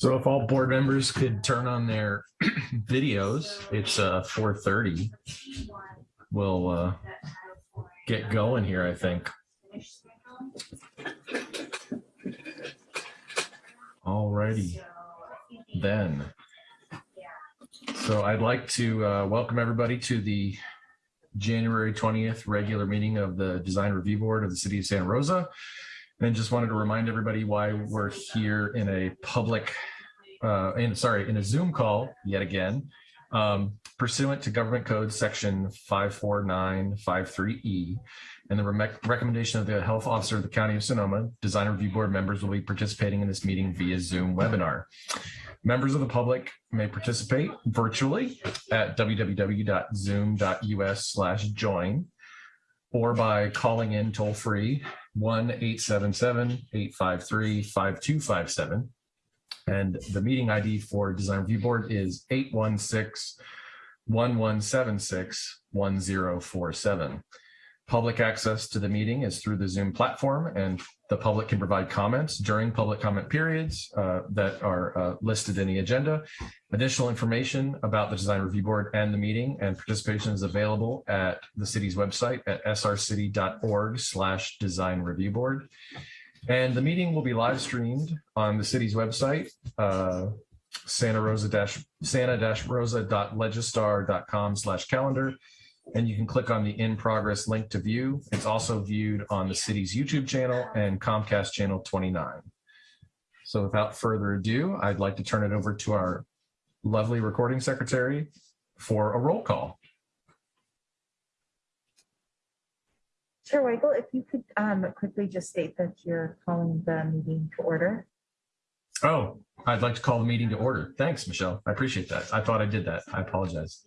So if all board members could turn on their videos, it's uh 4:30. We'll uh get going here, I think. Alrighty, then. So I'd like to uh welcome everybody to the January 20th regular meeting of the Design Review Board of the City of Santa Rosa. And just wanted to remind everybody why we're here in a public, uh, in, sorry, in a Zoom call yet again, um, pursuant to Government Code Section 54953E. And the rec- recommendation of the Health Officer of the County of Sonoma, Design Review Board members will be participating in this meeting via Zoom webinar. Members of the public may participate virtually at www.zoom.us join or by calling in toll free 1-877-853-5257. And the meeting ID for Design Review Board is 816-1176-1047. Public access to the meeting is through the Zoom platform and the public can provide comments during public comment periods uh, that are uh, listed in the agenda. Additional information about the Design Review Board and the meeting and participation is available at the city's website at srcity.org slash design review board. And the meeting will be live streamed on the city's website, uh, Santa Rosa dash Santa dash Rosa.legistar.com slash calendar and you can click on the in progress link to view. It's also viewed on the city's YouTube channel and Comcast channel 29. So without further ado, I'd like to turn it over to our lovely recording secretary for a roll call. Chair Weigel, if you could um, quickly just state that you're calling the meeting to order. Oh, I'd like to call the meeting to order. Thanks, Michelle. I appreciate that. I thought I did that. I apologize.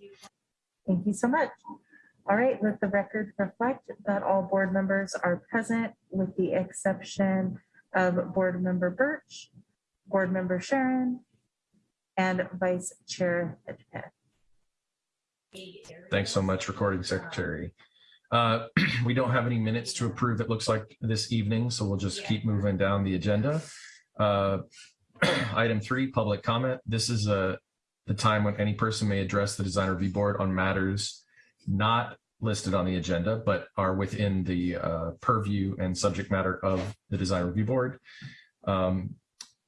Thank you so much. All right, let the record reflect that all board members are present with the exception of Board Member Birch, Board Member Sharon, and Vice Chair Hedgepeth. Thanks so much, recording secretary. Uh, we don't have any minutes to approve, it looks like this evening, so we'll just keep moving down the agenda. Uh, Item three, public comment. This is a, the time when any person may address the design review board on matters not listed on the agenda, but are within the uh, purview and subject matter of the design review board. Um,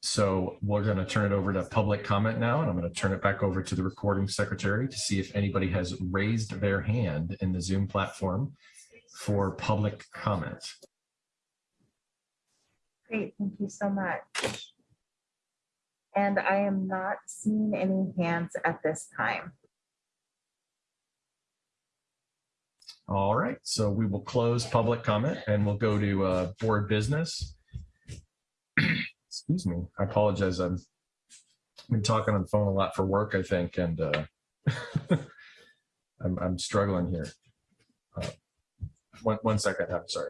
so we're going to turn it over to public comment now, and I'm going to turn it back over to the recording secretary to see if anybody has raised their hand in the Zoom platform for public comment. Great, thank you so much. And I am not seeing any hands at this time. All right, so we will close public comment and we'll go to uh, board business. Excuse me, I apologize. I've been talking on the phone a lot for work, I think, and uh, I'm, I'm struggling here. Uh, One, one second, I'm sorry.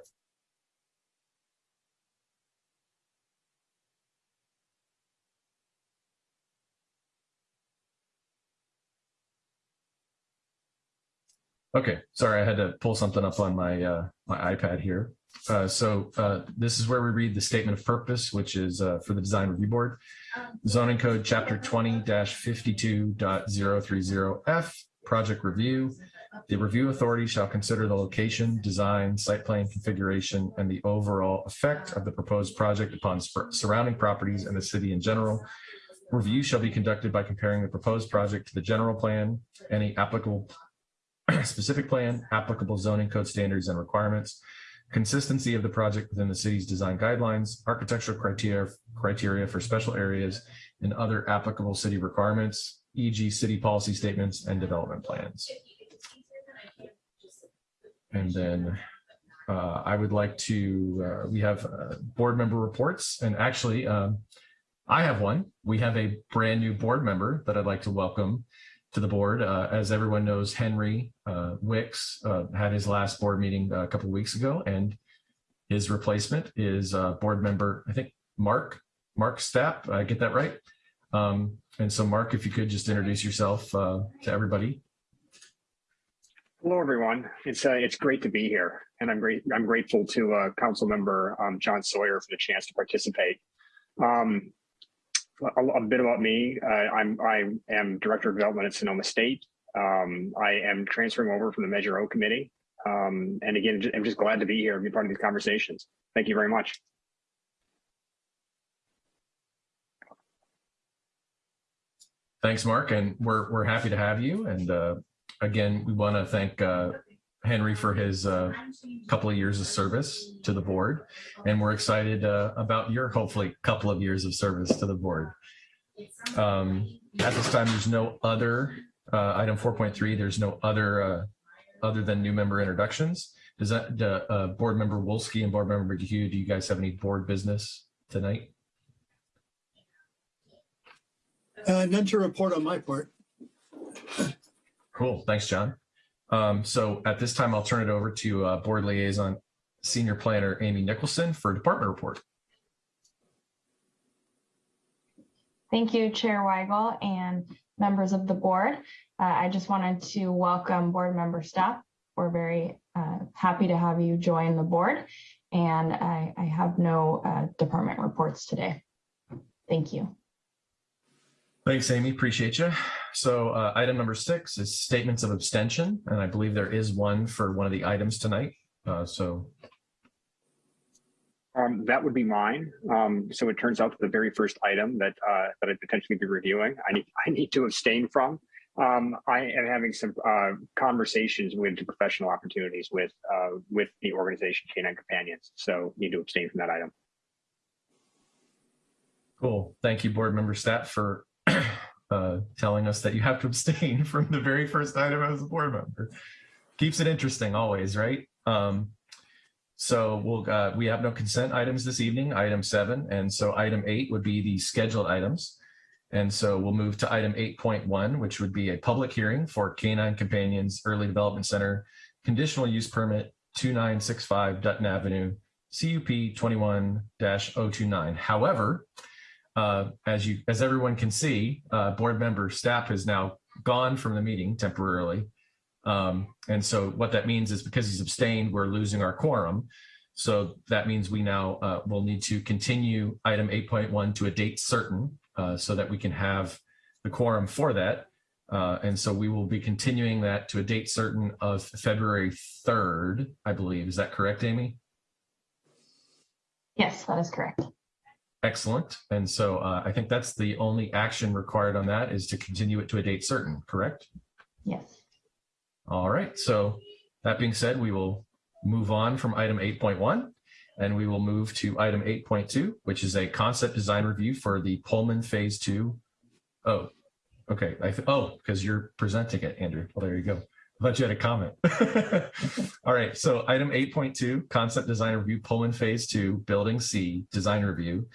Okay, sorry, I had to pull something up on my uh, my iPad here. Uh, so uh, this is where we read the statement of purpose, which is uh, for the Design Review Board. Zoning Code Chapter 20-52.030F, Project Review. The review authority shall consider the location, design, site plan configuration, and the overall effect of the proposed project upon surrounding properties and the city in general. Review shall be conducted by comparing the proposed project to the general plan, any applicable specific plan, applicable zoning code standards and requirements, consistency of the project within the city's design guidelines, architectural criteria, criteria for special areas, and other applicable city requirements, e.g. city policy statements and development plans. And then uh, I would like to, uh, we have uh, board member reports, and actually, um, I have one. We have a brand new board member that I'd like to welcome to the board. Uh, as everyone knows, Henry uh, Wicks uh, had his last board meeting a couple of weeks ago, and his replacement is uh, board member, I think, Mark, Mark Stapp. I get that right? Um, and so, Mark, if you could just introduce yourself uh, to everybody. Hello, everyone. It's uh, it's great to be here, and I'm great. I'm grateful to uh, Council Member um, John Sawyer for the chance to participate. Um, a, a bit about me. Uh, I'm I am director of development at Sonoma State. Um, I am transferring over from the Measure O committee. Um, and again, I'm just glad to be here and be part of these conversations. Thank you very much. Thanks, Mark, and we're, we're happy to have you. And uh, again, we want to thank uh, Henry for his uh, couple of years of service to the board. And we're excited uh, about your hopefully couple of years of service to the board. Um, At this time, there's no other, uh, item 4.3, there's no other, uh, other than new member introductions. Does that, uh, uh, Board Member Wolski and Board Member McHugh, do you guys have any board business tonight? Uh, none to report on my part. Cool. Thanks, John. Um, so at this time, I'll turn it over to uh, Board Liaison Senior Planner Amy Nicholson for Department Report. Thank you, Chair Weigel and members of the board. Uh, I just wanted to welcome board member Stapp. We're very uh, happy to have you join the board, and I, I have no uh, department reports today. Thank you. Thanks, Amy. Appreciate you. So uh, item number six is statements of abstention, and I believe there is one for one of the items tonight. Uh, so Um, that would be mine. Um, so it turns out that the very first item that uh, that I'd potentially be reviewing, I need I need to abstain from. Um, I am having some uh, conversations with professional opportunities with uh, with the organization Canine Companions. So need to abstain from that item. cool. Thank you, Board Member Stapp, for uh, telling us that you have to abstain from the very first item as a board member. Keeps it interesting always, right? Um, so we'll, uh, we have no consent items this evening, item seven. And so item eight would be the scheduled items. And so we'll move to item eight point one, which would be a public hearing for Canine Companions Early Development Center, conditional use permit two nine six five Dutton Avenue, CUP twenty-one 29 However, uh, as you, as everyone can see, uh, board member Stapp has now gone from the meeting temporarily. Um, and so what that means is because he's abstained, we're losing our quorum. So that means we now uh, will need to continue item 8.1 to a date certain uh, so that we can have the quorum for that. Uh, and so we will be continuing that to a date certain of February 3rd, I believe. Is that correct, Amy? Yes, that is correct. Excellent. And so uh, I think that's the only action required on that is to continue it to a date certain, correct? Yes. All right. So that being said, we will move on from item 8.1 and we will move to item 8.2, which is a concept design review for the Pullman Phase 2. Oh, okay. Oh, because you're presenting it, Andrew. Well, there you go. I thought you had a comment. All right. So item 8.2, concept design review, Pullman Phase 2, Building C, design review,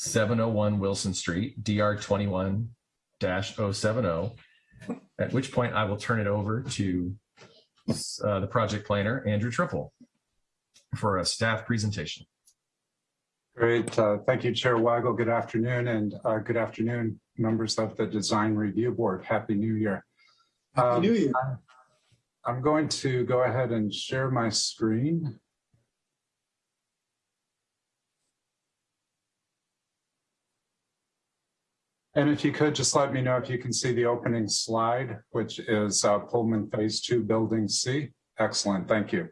701 Wilson Street, DR 21-070. At which point I will turn it over to uh, the project planner, Andrew Trippel, for a staff presentation. Great. Uh, Thank you, Chair Weigel. Good afternoon, and uh, good afternoon, members of the Design Review Board. Happy New Year. Happy Um, New Year. I'm going to go ahead and share my screen. And if you could, just let me know if you can see the opening slide, which is uh, Pullman Phase Two, Building C. Excellent, thank you.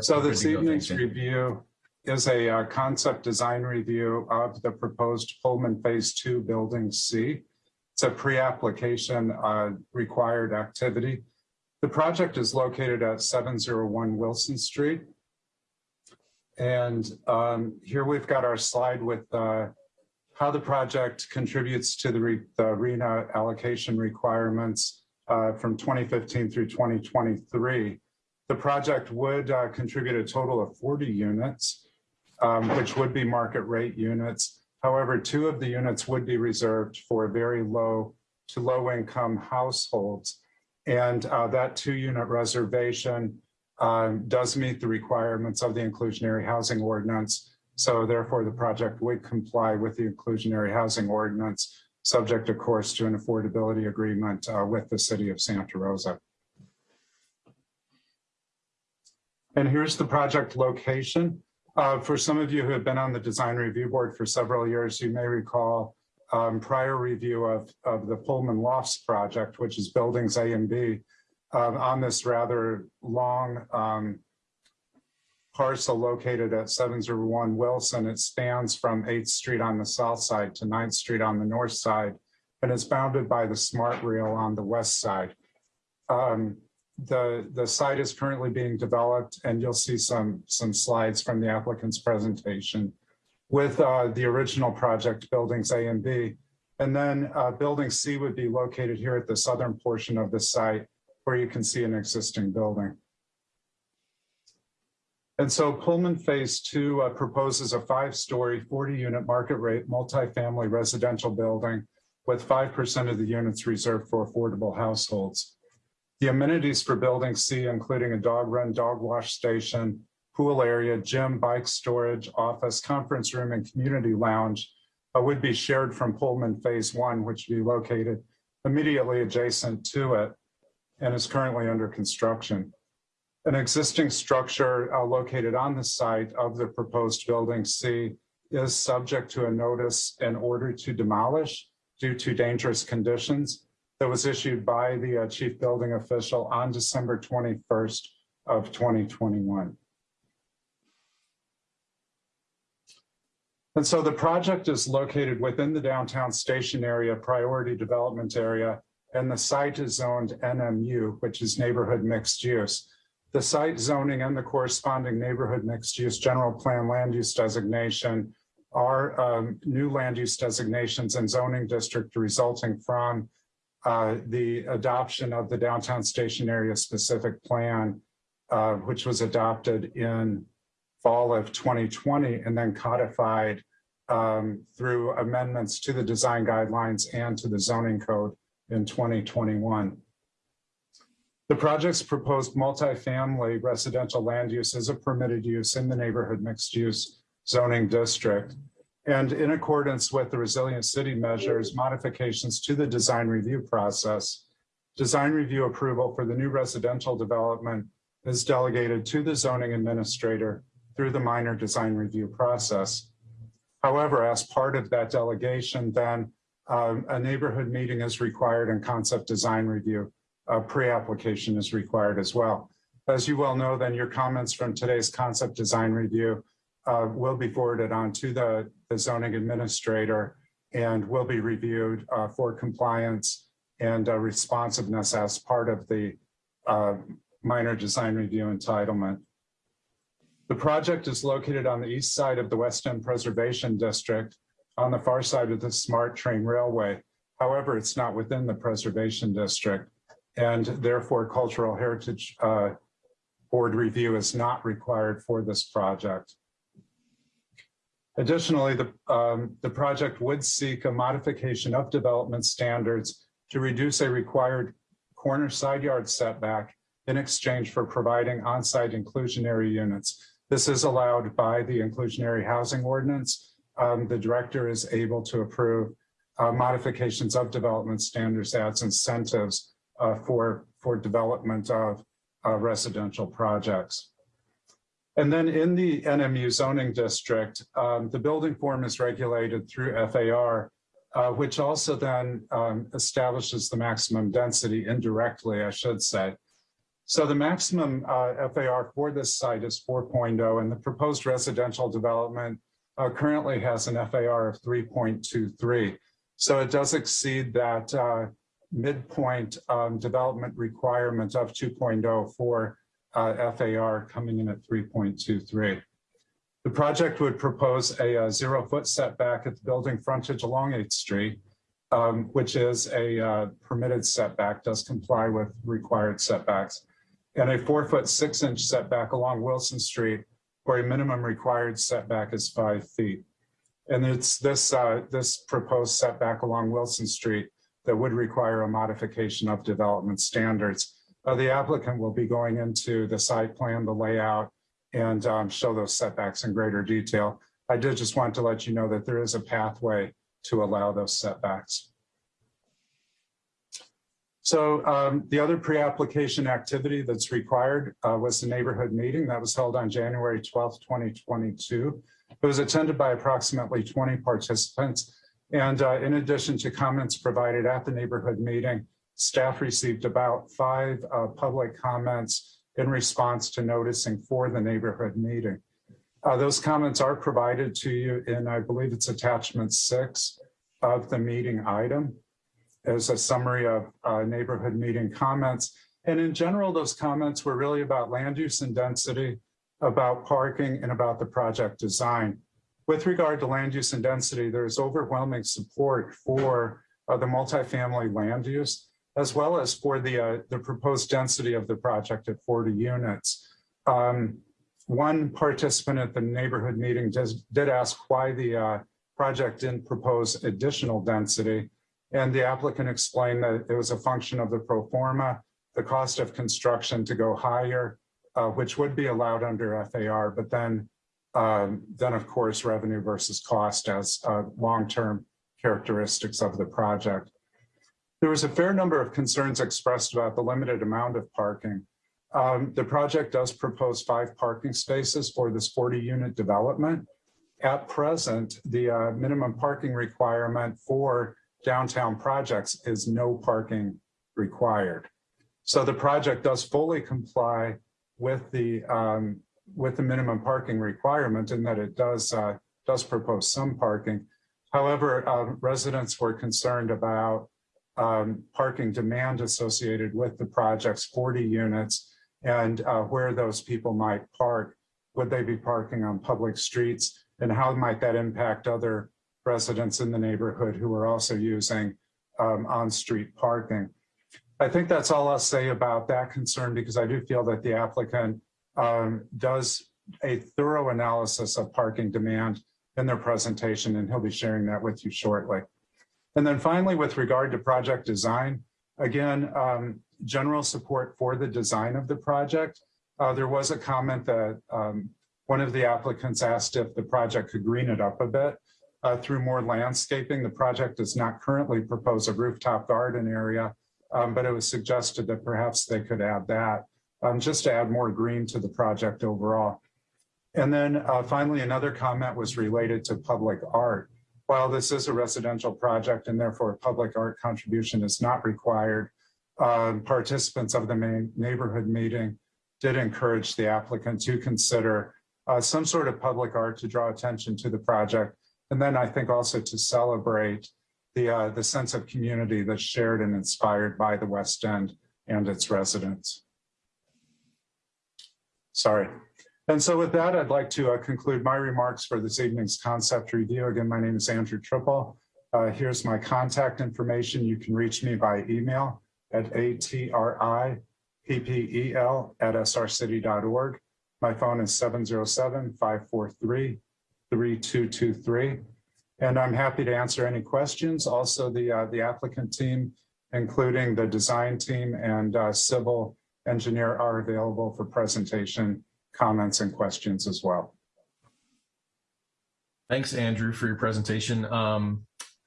So this evening's review is a uh, concept design review of the proposed Pullman Phase Two Building C. It's a pre-application uh, required activity. The project is located at 701 Wilson Street. And um, here we've got our slide with uh, how the project contributes to the re- the RHNA allocation requirements uh, from 2015 through 2023. The project would uh, contribute a total of 40 units, um, which would be market rate units. However, two of the units would be reserved for very low to low income households. And uh, that two unit reservation um, does meet the requirements of the inclusionary housing ordinance. So therefore, the project would comply with the inclusionary housing ordinance, subject, of course, to an affordability agreement uh, with the city of Santa Rosa. And here's the project location. Uh, for some of you who have been on the design review board for several years, you may recall um, prior review of, of the Pullman Lofts project, which is buildings A and B, um, on this rather long um, parcel located at 701 Wilson. It spans from 8th Street on the south side to 9th Street on the north side, and is bounded by the Smart Rail on the west side. Um, the, the site is currently being developed, and you'll see some, some slides from the applicant's presentation with uh, the original project buildings A and B. And then uh, building C would be located here at the southern portion of the site where you can see an existing building. And so Pullman Phase Two uh, proposes a five-story, 40-unit market rate multifamily residential building with 5% of the units reserved for affordable households. The amenities for Building C, including a dog run, dog wash station, pool area, gym, bike storage, office, conference room, and community lounge uh, would be shared from Pullman Phase One, which would be located immediately adjacent to it and is currently under construction. An existing structure uh, located on the site of the proposed Building C is subject to a notice in order to demolish due to dangerous conditions that was issued by the uh, chief building official on December 21st of 2021. And so the project is located within the downtown station area, priority development area, and the site is zoned NMU, which is neighborhood mixed use. The site zoning and the corresponding neighborhood mixed use general plan land use designation are um, new land use designations and zoning district resulting from uh, the adoption of the downtown station area specific plan, uh, which was adopted in fall of 2020 and then codified um, through amendments to the design guidelines and to the zoning code in 2021. The project's proposed multifamily residential land use is a permitted use in the neighborhood mixed use zoning district. And in accordance with the resilient city measures, modifications to the design review process, design review approval for the new residential development is delegated to the zoning administrator through the minor design review process. However, as part of that delegation, then um, a neighborhood meeting is required and concept design review uh, pre-application is required as well. As you well know, then your comments from today's concept design review uh, will be forwarded on to the, the zoning administrator and will be reviewed uh, for compliance and uh, responsiveness as part of the uh, minor design review entitlement. The project is located on the east side of the West End Preservation District on the far side of the Smart Train Railway. However, it's not within the Preservation District and therefore Cultural Heritage uh, Board review is not required for this project. Additionally, the, um, the project would seek a modification of development standards to reduce a required corner side yard setback in exchange for providing on-site inclusionary units. This is allowed by the inclusionary housing ordinance. Um, the director is able to approve uh, modifications of development standards as incentives for, for development of uh, residential projects. And then in the NMU zoning district, um, the building form is regulated through FAR, uh, which also then um, establishes the maximum density indirectly, I should say. So the maximum uh, FAR for this site is 4.0 and the proposed residential development uh, currently has an FAR of 3.23. So it does exceed that uh, midpoint um, development requirement of 2.0 for uh, FAR coming in at 3.23. The project would propose a, a, zero foot setback at the building frontage along 8th Street, um, which is a uh, permitted setback, does comply with required setbacks, and a four foot six inch setback along Wilson Street, where a minimum required setback is five feet. And it's this, uh, this proposed setback along Wilson Street that would require a modification of development standards. Uh, the applicant will be going into the site plan, the layout, and um, show those setbacks in greater detail. I did just want to let you know that there is a pathway to allow those setbacks. So um, the other pre-application activity that's required uh, was the neighborhood meeting that was held on January 12th, 2022. It was attended by approximately 20 participants And uh, in addition to comments provided at the neighborhood meeting, staff received about five uh, public comments in response to noticing for the neighborhood meeting. Uh, Those comments are provided to you in, I believe it's attachment six of the meeting item as a summary of uh, neighborhood meeting comments. And in general, those comments were really about land use and density, about parking, and about the project design. With regard to land use and density, there's overwhelming support for uh, the multifamily land use, as well as for the, uh, the proposed density of the project at 40 units. Um, One participant at the neighborhood meeting does, did ask why the uh, project didn't propose additional density. And the applicant explained that it was a function of the pro forma, the cost of construction to go higher, uh, which would be allowed under FAR, but then, um, then of course, revenue versus cost as uh, long-term characteristics of the project. There was a fair number of concerns expressed about the limited amount of parking. Um, the project does propose five parking spaces for this 40-unit development. At present, the uh, minimum parking requirement for downtown projects is no parking required. So the project does fully comply with the um, with the minimum parking requirement in that it does uh, does propose some parking. However, uh, residents were concerned about um, parking demand associated with the project's 40 units and uh, where those people might park. Would they be parking on public streets? And how might that impact other residents in the neighborhood who are also using um, on-street parking? I think that's all I'll say about that concern because I do feel that the applicant um, does a thorough analysis of parking demand in their presentation, and he'll be sharing that with you shortly. And then finally, with regard to project design, again, um, general support for the design of the project. Uh, there was a comment that um, one of the applicants asked if the project could green it up a bit uh, through more landscaping. The project does not currently propose a rooftop garden area, um, but it was suggested that perhaps they could add that um, just to add more green to the project overall. And then uh, finally, another comment was related to public art. While this is a residential project and therefore a public art contribution is not required, um, participants of the main neighborhood meeting did encourage the applicant to consider uh, some sort of public art to draw attention to the project. And then I think also to celebrate the, uh, the sense of community that's shared and inspired by the West End and its residents. Sorry. And so with that, I'd like to uh, conclude my remarks for this evening's concept review. Again, my name is Andrew Trippel. Uh, here's my contact information. You can reach me by email at atrippel at srcity.org. My phone is 707-543-3223. And I'm happy to answer any questions. Also, the, uh, the applicant team, including the design team and uh, civil engineer are available for presentation, comments, and questions as well. Thanks, Andrew, for your presentation. Um,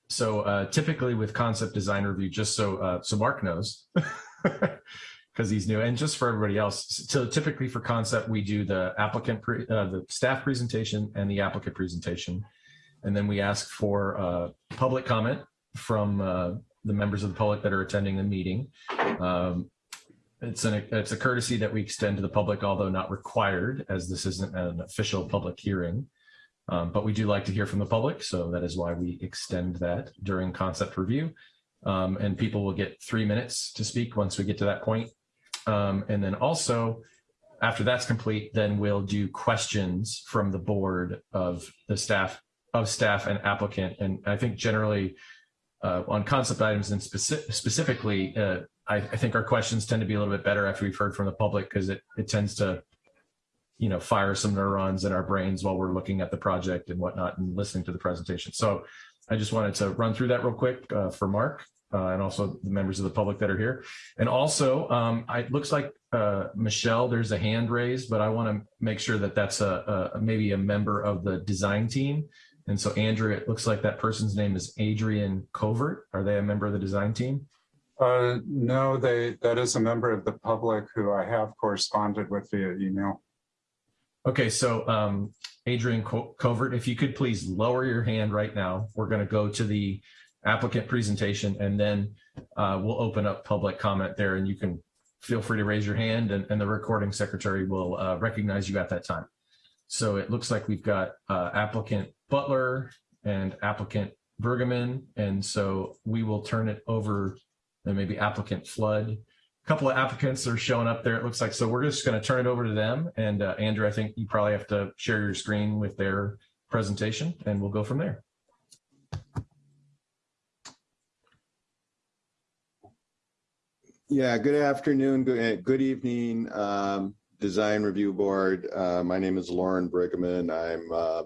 so uh, typically with concept design review, just so uh, so Mark knows, because he's new, and just for everybody else. So typically for concept, we do the applicant, pre, uh, the staff presentation, and the applicant presentation, and then we ask for uh, public comment from uh, the members of the public that are attending the meeting. Um, it's an it's a courtesy that we extend to the public, although not required, as this isn't an official public hearing. Um, but we do like to hear from the public, so that is why we extend that during concept review. Um, and people will get three minutes to speak once we get to that point. Um, and then also, after that's complete, then we'll do questions from the board of the staff, of staff and applicant. And I think generally uh, on concept items and speci specifically, uh, I, I think our questions tend to be a little bit better after we've heard from the public because it, it tends to you know, fire some neurons in our brains while we're looking at the project and whatnot and listening to the presentation. So I just wanted to run through that real quick uh, for Mark uh, and also the members of the public that are here. And also, um, I, it looks like uh, Michelle, there's a hand raised, but I want to make sure that that's a, a, maybe a member of the design team. And so Andrew, it looks like that person's name is Adrian Covert. Are they a member of the design team? Uh, no, they that is a member of the public who I have corresponded with via email. Okay, so um, Adrian Co- Covert, if you could please lower your hand right now. We're going to go to the applicant presentation and then uh, we'll open up public comment there and you can feel free to raise your hand and, and the recording secretary will uh, recognize you at that time. So it looks like we've got uh, applicant Butler and applicant Bergman. And so we will turn it over and maybe applicant Flood. A couple of applicants are showing up there, it looks like. So we're just going to turn it over to them. And uh, Andrew, I think you probably have to share your screen with their presentation and we'll go from there. Yeah, good afternoon, good, eh, good evening, um, Design Review Board. Uh, my name is Loren Brueggemann. I'm uh,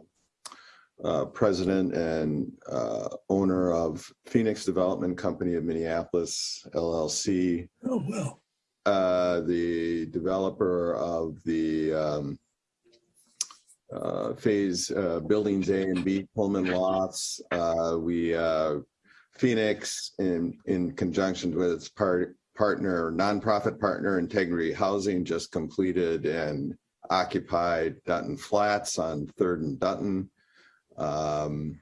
uh, president and uh, owner of Phoenix Development Company of Minneapolis LLC, Oh, well. uh, the developer of the um, uh, Phase uh, Buildings A and B Pullman Lofts. Uh, We, uh, Phoenix, in, in conjunction with its part, partner, nonprofit partner Integrity Housing, just completed and occupied Dutton Flats on Third and Dutton. Um,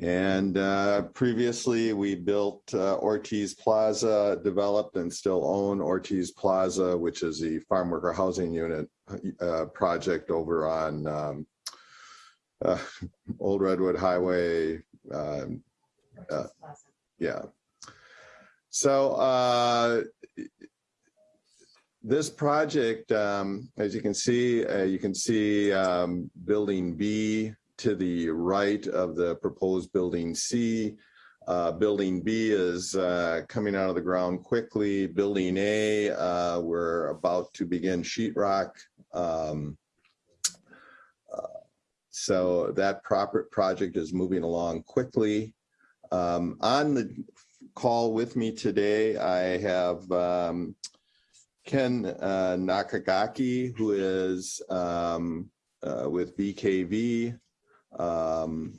and uh, previously, we built uh, Ortiz Plaza, developed and still own Ortiz Plaza, which is the farm worker housing unit uh, project over on um, uh, Old Redwood Highway. um, uh, Yeah. So uh, this project, um, as you can see, uh, you can see um, Building B to the right of the proposed Building C. Uh, Building B is uh, coming out of the ground quickly. Building A, uh, we're about to begin sheetrock. Um, uh, So that proper project is moving along quickly. Um, On the call with me today, I have um, Ken uh, Nakagaki, who is um, uh, with BKV, um,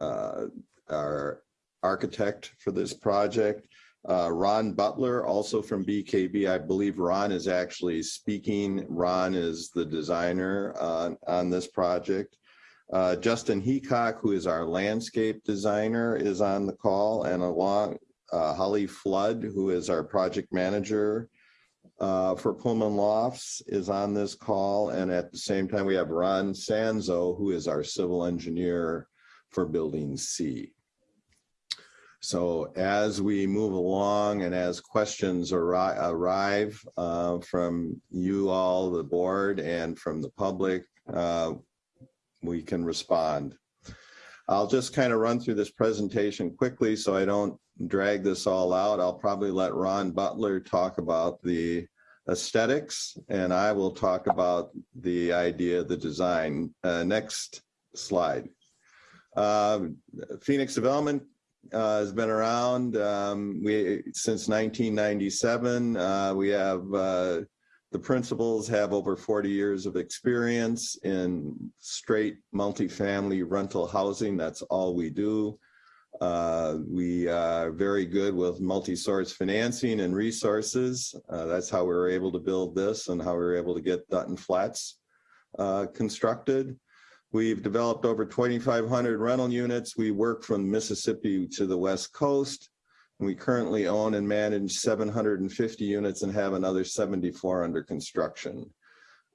uh, our architect for this project. Uh, Ron Butler, also from BKV. I believe Ron is actually speaking. Ron is the designer on, on this project. Uh, Justin Heacock, who is our landscape designer, is on the call, and along uh, Holly Flood, who is our project manager uh, for Pullman Lofts, is on this call. And at the same time, we have Ron Sanzo, who is our civil engineer for Building C. So as we move along and as questions arri- arrive uh, from you all, the board, and from the public, uh, we can respond. I'll just kind of run through this presentation quickly so I don't drag this all out. I'll probably let Ron Butler talk about the aesthetics and I will talk about the idea, the design. Uh, next slide. Uh, Phoenix Development uh, has been around um, we since 1997. Uh, we have uh, the principals have over 40 years of experience in straight multifamily rental housing. That's all we do. Uh, we are very good with multi-source financing and resources. Uh, that's how we were able to build this and how we were able to get Dutton Flats uh, constructed. We've developed over 2,500 rental units. We work from Mississippi to the West Coast. We currently own and manage 750 units and have another 74 under construction.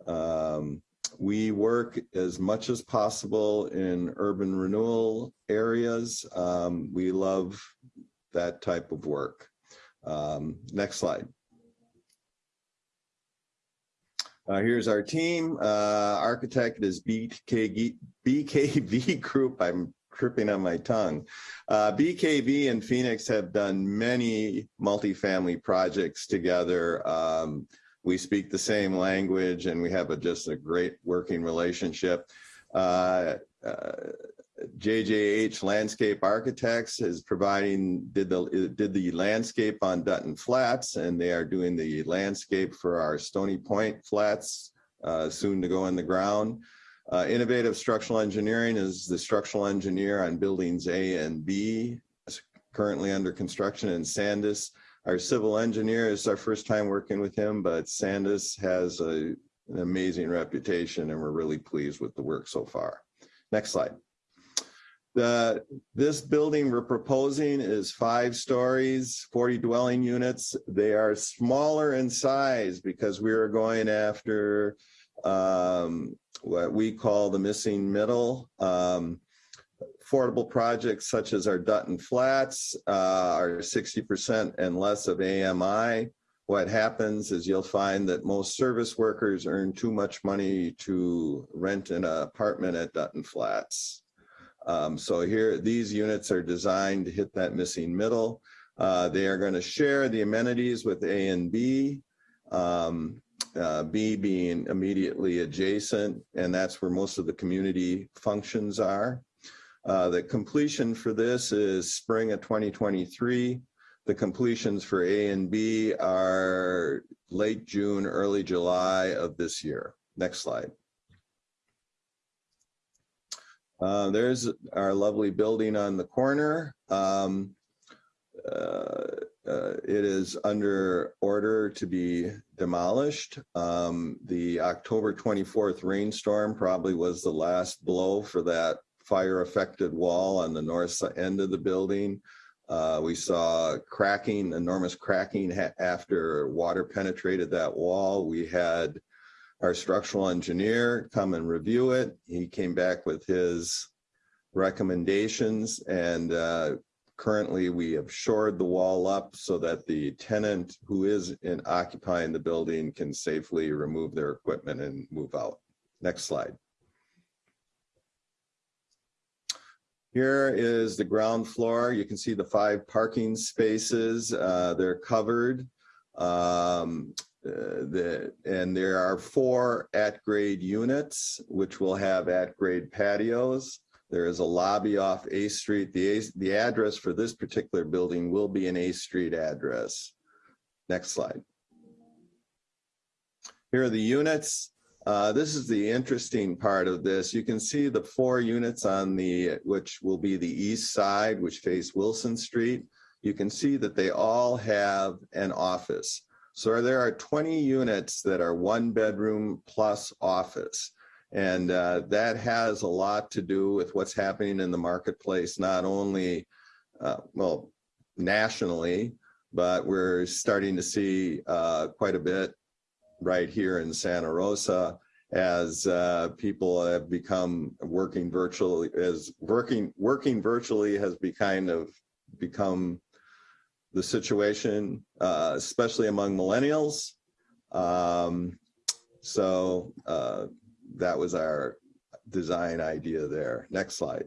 Um, we work as much as possible in urban renewal areas. Um, we love that type of work. Um, next slide. Uh, here's our team. Uh, architect is BKV, BKV Group. I'm tripping on my tongue. Uh, BKV and Phoenix have done many multifamily projects together. Um, we speak the same language and we have a, just a great working relationship. Uh, uh, JJH Landscape Architects is providing, did the, did the landscape on Dutton Flats and they are doing the landscape for our Stony Point Flats, uh, soon to go in the ground. Uh, Innovative Structural Engineering is the structural engineer on buildings A and B, currently under construction in Sandus. Our civil engineer is our first time working with him, but Sandus has a an amazing reputation and we're really pleased with the work so far. Next slide. The, this building we're proposing is five stories, 40 dwelling units. They are smaller in size because we are going after um, what we call the missing middle. Um, affordable projects such as our Dutton Flats uh, are 60% and less of AMI. What happens is you'll find that most service workers earn too much money to rent an apartment at Dutton Flats. Um, so here, these units are designed to hit that missing middle. Uh, they are going to share the amenities with A and B. Um, uh, B being immediately adjacent, and that's where most of the community functions are. Uh, the completion for this is spring of 2023. The completions for A and B are late June, early July of this year. Next slide. Uh, there's our lovely building on the corner. Um, uh, uh, it is under order to be demolished. Um, the October 24th rainstorm probably was the last blow for that fire affected wall on the north end of the building. Uh, we saw cracking, enormous cracking after water penetrated that wall. We had our structural engineer come and review it. He came back with his recommendations and uh, currently we have shored the wall up so that the tenant who is in occupying the building can safely remove their equipment and move out. Next slide. Here is the ground floor. You can see the five parking spaces. Uh, they're covered. Um, uh, the, and there are four at-grade units, which will have at-grade patios. There is a lobby off A Street. The, A, the address for this particular building will be an A Street address. Next slide. Here are the units. Uh, this is the interesting part of this. You can see the four units on the, which will be the east side, which face Wilson Street. You can see that they all have an office. So there are 20 units that are one bedroom plus office. And uh, that has a lot to do with what's happening in the marketplace, not only, uh, well, nationally, but we're starting to see uh, quite a bit right here in Santa Rosa as uh, people have become working virtually as working working virtually has be kind of become the situation, uh, especially among millennials. Um, so uh, that was our design idea there. Next slide.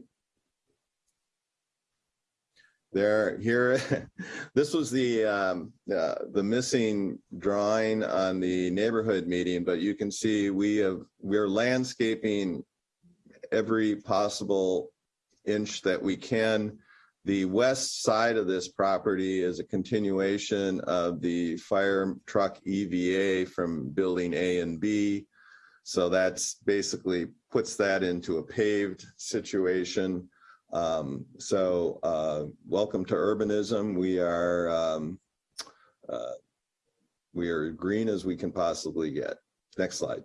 There, here, this was the um, uh, the missing drawing on the neighborhood meeting, but you can see we have we're landscaping every possible inch that we can. The west side of this property is a continuation of the fire truck EVA from building A and B. So that's basically puts that into a paved situation. Um, so uh, welcome to urbanism. We are um, uh, we are green as we can possibly get. Next slide.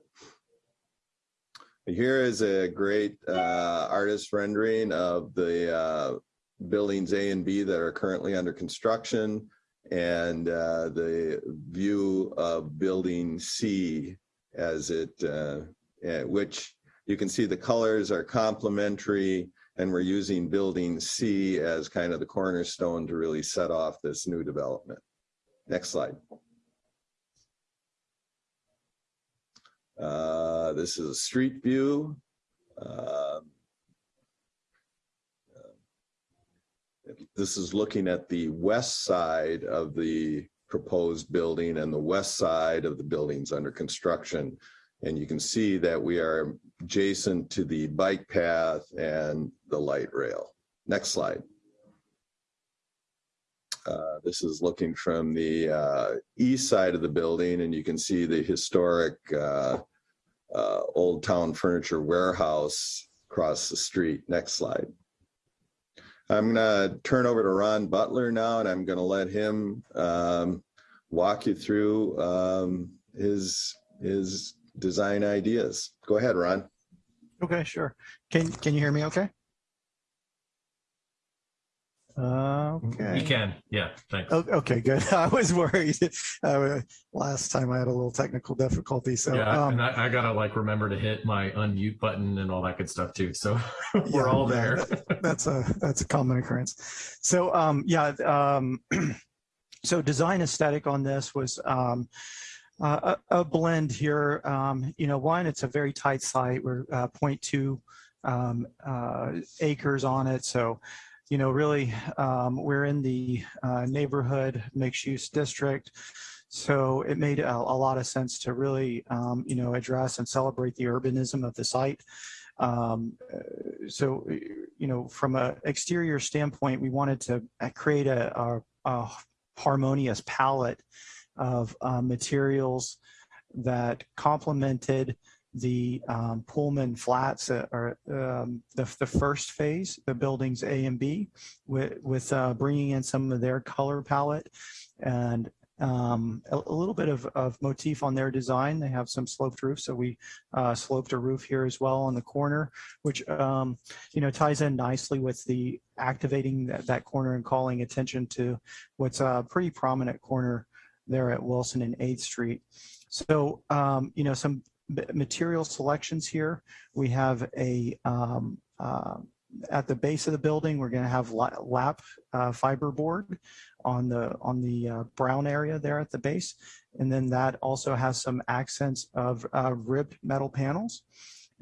Here is a great uh, artist rendering of the uh, buildings A and B that are currently under construction and uh, the view of building C as it, uh, which you can see the colors are complementary and we're using building C as kind of the cornerstone to really set off this new development. Next slide. Uh, this is a street view. Uh, this is looking at the west side of the proposed building and the west side of the buildings under construction. And you can see that we are adjacent to the bike path and the light rail. Next slide. Uh, this is looking from the uh, east side of the building and you can see the historic uh, uh Old Town Furniture Warehouse across the street. Next slide. I'm going to turn over to Ron Butler now and I'm going to let him um, walk you through um, his his design ideas. Go ahead, Ron. Okay, sure. Can, can you hear me okay? Uh, You can, yeah, thanks. O- Okay, good. I was worried. Uh, Last time I had a little technical difficulty, so. Yeah, um, and I, I gotta like remember to hit my unmute button and all that good stuff too. So we're Yeah, all yeah, there. that's a that's a common occurrence. So um, yeah, um, so design aesthetic on this was um, uh, a, a blend here. Um, you know, one, it's a very tight site. We're uh, 0.2 um, uh, acres on it, so you know, really, um, we're in the uh, neighborhood mixed use district. So it made a, a lot of sense to really, um, you know, address and celebrate the urbanism of the site. Um, uh, so, you know, from an exterior standpoint, we wanted to uh, create a, a, a harmonious palette of uh, materials that complemented the um, Pullman flats uh, or um, the, the first phase, the buildings A and B, with, with uh, bringing in some of their color palette and um, a, a little bit of, of motif on their design. They have some sloped roofs, so we uh, sloped a roof here as well on the corner, which um, you know ties in nicely with the activating that, that corner and calling attention to what's a pretty prominent corner there at Wilson and 8th Street. So um, you know some material selections here. We have a um, uh, at the base of the building, we're going to have lap uh, fiber board on the on the uh, brown area there at the base, and then that also has some accents of uh, ribbed metal panels.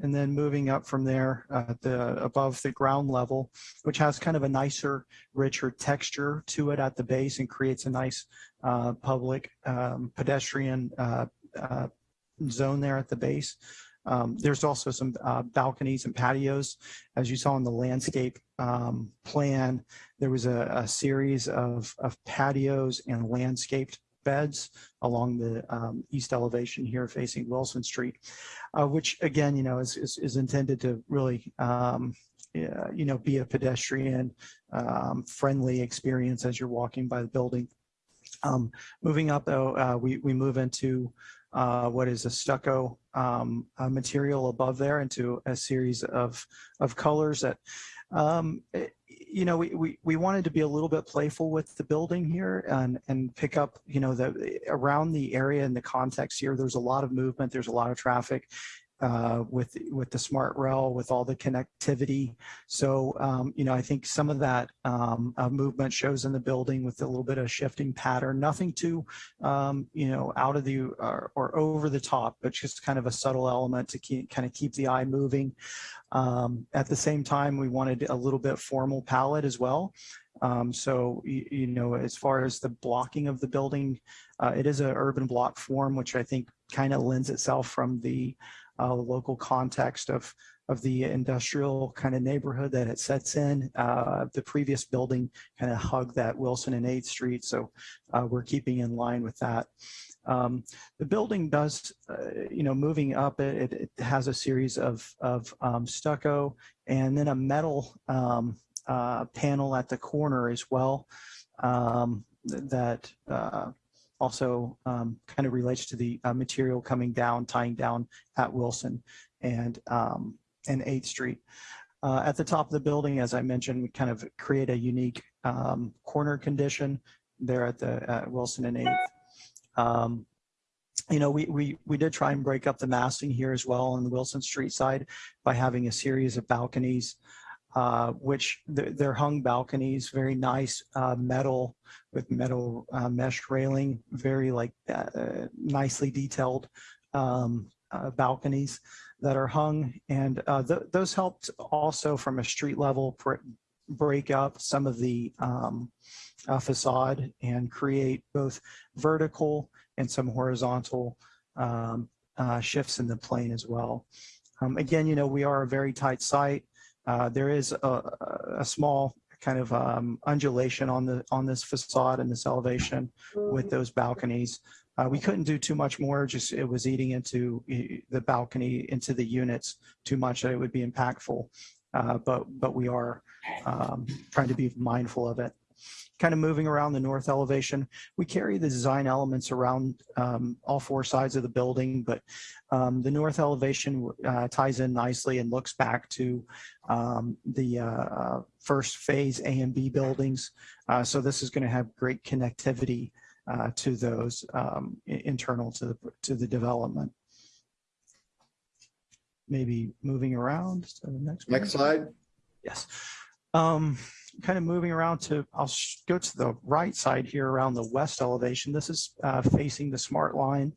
And then moving up from there, uh, the above the ground level, which has kind of a nicer, richer texture to it at the base and creates a nice uh, public um, pedestrian uh, zone there at the base. Um, there's also some uh, balconies and patios. As you saw in the landscape um, plan, there was a, a series of, of patios and landscaped beds along the um, east elevation here facing Wilson Street, uh, which again, you know, is, is, is intended to really, um, you know, be a pedestrian um, friendly experience as you're walking by the building. Um, moving up though, uh, we, we move into uh, what is a stucco um, material above there into a series of, of colors that, um, eh, you know, we, we, we wanted to be a little bit playful with the building here and, and pick up, you know, the around the area and the context here, there's a lot of movement, there's a lot of traffic uh, with with the smart rail, with all the connectivity. So, um, you know, I think some of that um, uh, movement shows in the building with a little bit of shifting pattern. Nothing too, um, you know, out of the or, or, over the top, but just kind of a subtle element to keep, kind of keep the eye moving. Um, at the same time, we wanted a little bit formal palette as well. Um, so, you, you, know, as far as the blocking of the building, uh, it is an urban block form, which I think kind of lends itself from the uh, local context of of the industrial kind of neighborhood that it sets in. Uh, the previous building kind of hugged that Wilson and 8th Street, so uh, we're keeping in line with that. Um, the building does, uh, you know, moving up, it, it has a series of, of um, stucco and then a metal um, uh, panel at the corner as well um, that uh, also um, kind of relates to the uh, material coming down, tying down at Wilson and um, and 8th Street. Uh, at the top of the building, as I mentioned, we kind of create a unique um, corner condition there at the uh, Wilson and 8th. Um, you know, we, we, we did try and break up the massing here as well on the Wilson Street side by having a series of balconies uh, which they're, they're, hung balconies, very nice uh, metal with metal uh, mesh railing, very like uh, nicely detailed um, uh, balconies that are hung. And uh, th those helped also from a street level break up some of the um, facade and create both vertical and some horizontal um, shifts in the plane as well. Um, again, you know, we are a very tight site. Uh, there is a, a, small kind of um, undulation on the on this facade and this elevation with those balconies. Uh, we couldn't do too much more, just it was eating into the balcony, into the units too much that it would be impactful. Uh, but but we are um, trying to be mindful of it. Kind of moving around the north elevation, we carry the design elements around um, all four sides of the building, but um, the north elevation uh, ties in nicely and looks back to um, the uh, first phase A and B buildings. Uh, so this is going to have great connectivity uh, to those um, internal to the to the development. Maybe moving around to the next. one. Next slide. Yes. Um, kind of moving around to, I'll go to the right side here around the west elevation. This is uh, facing the smart line.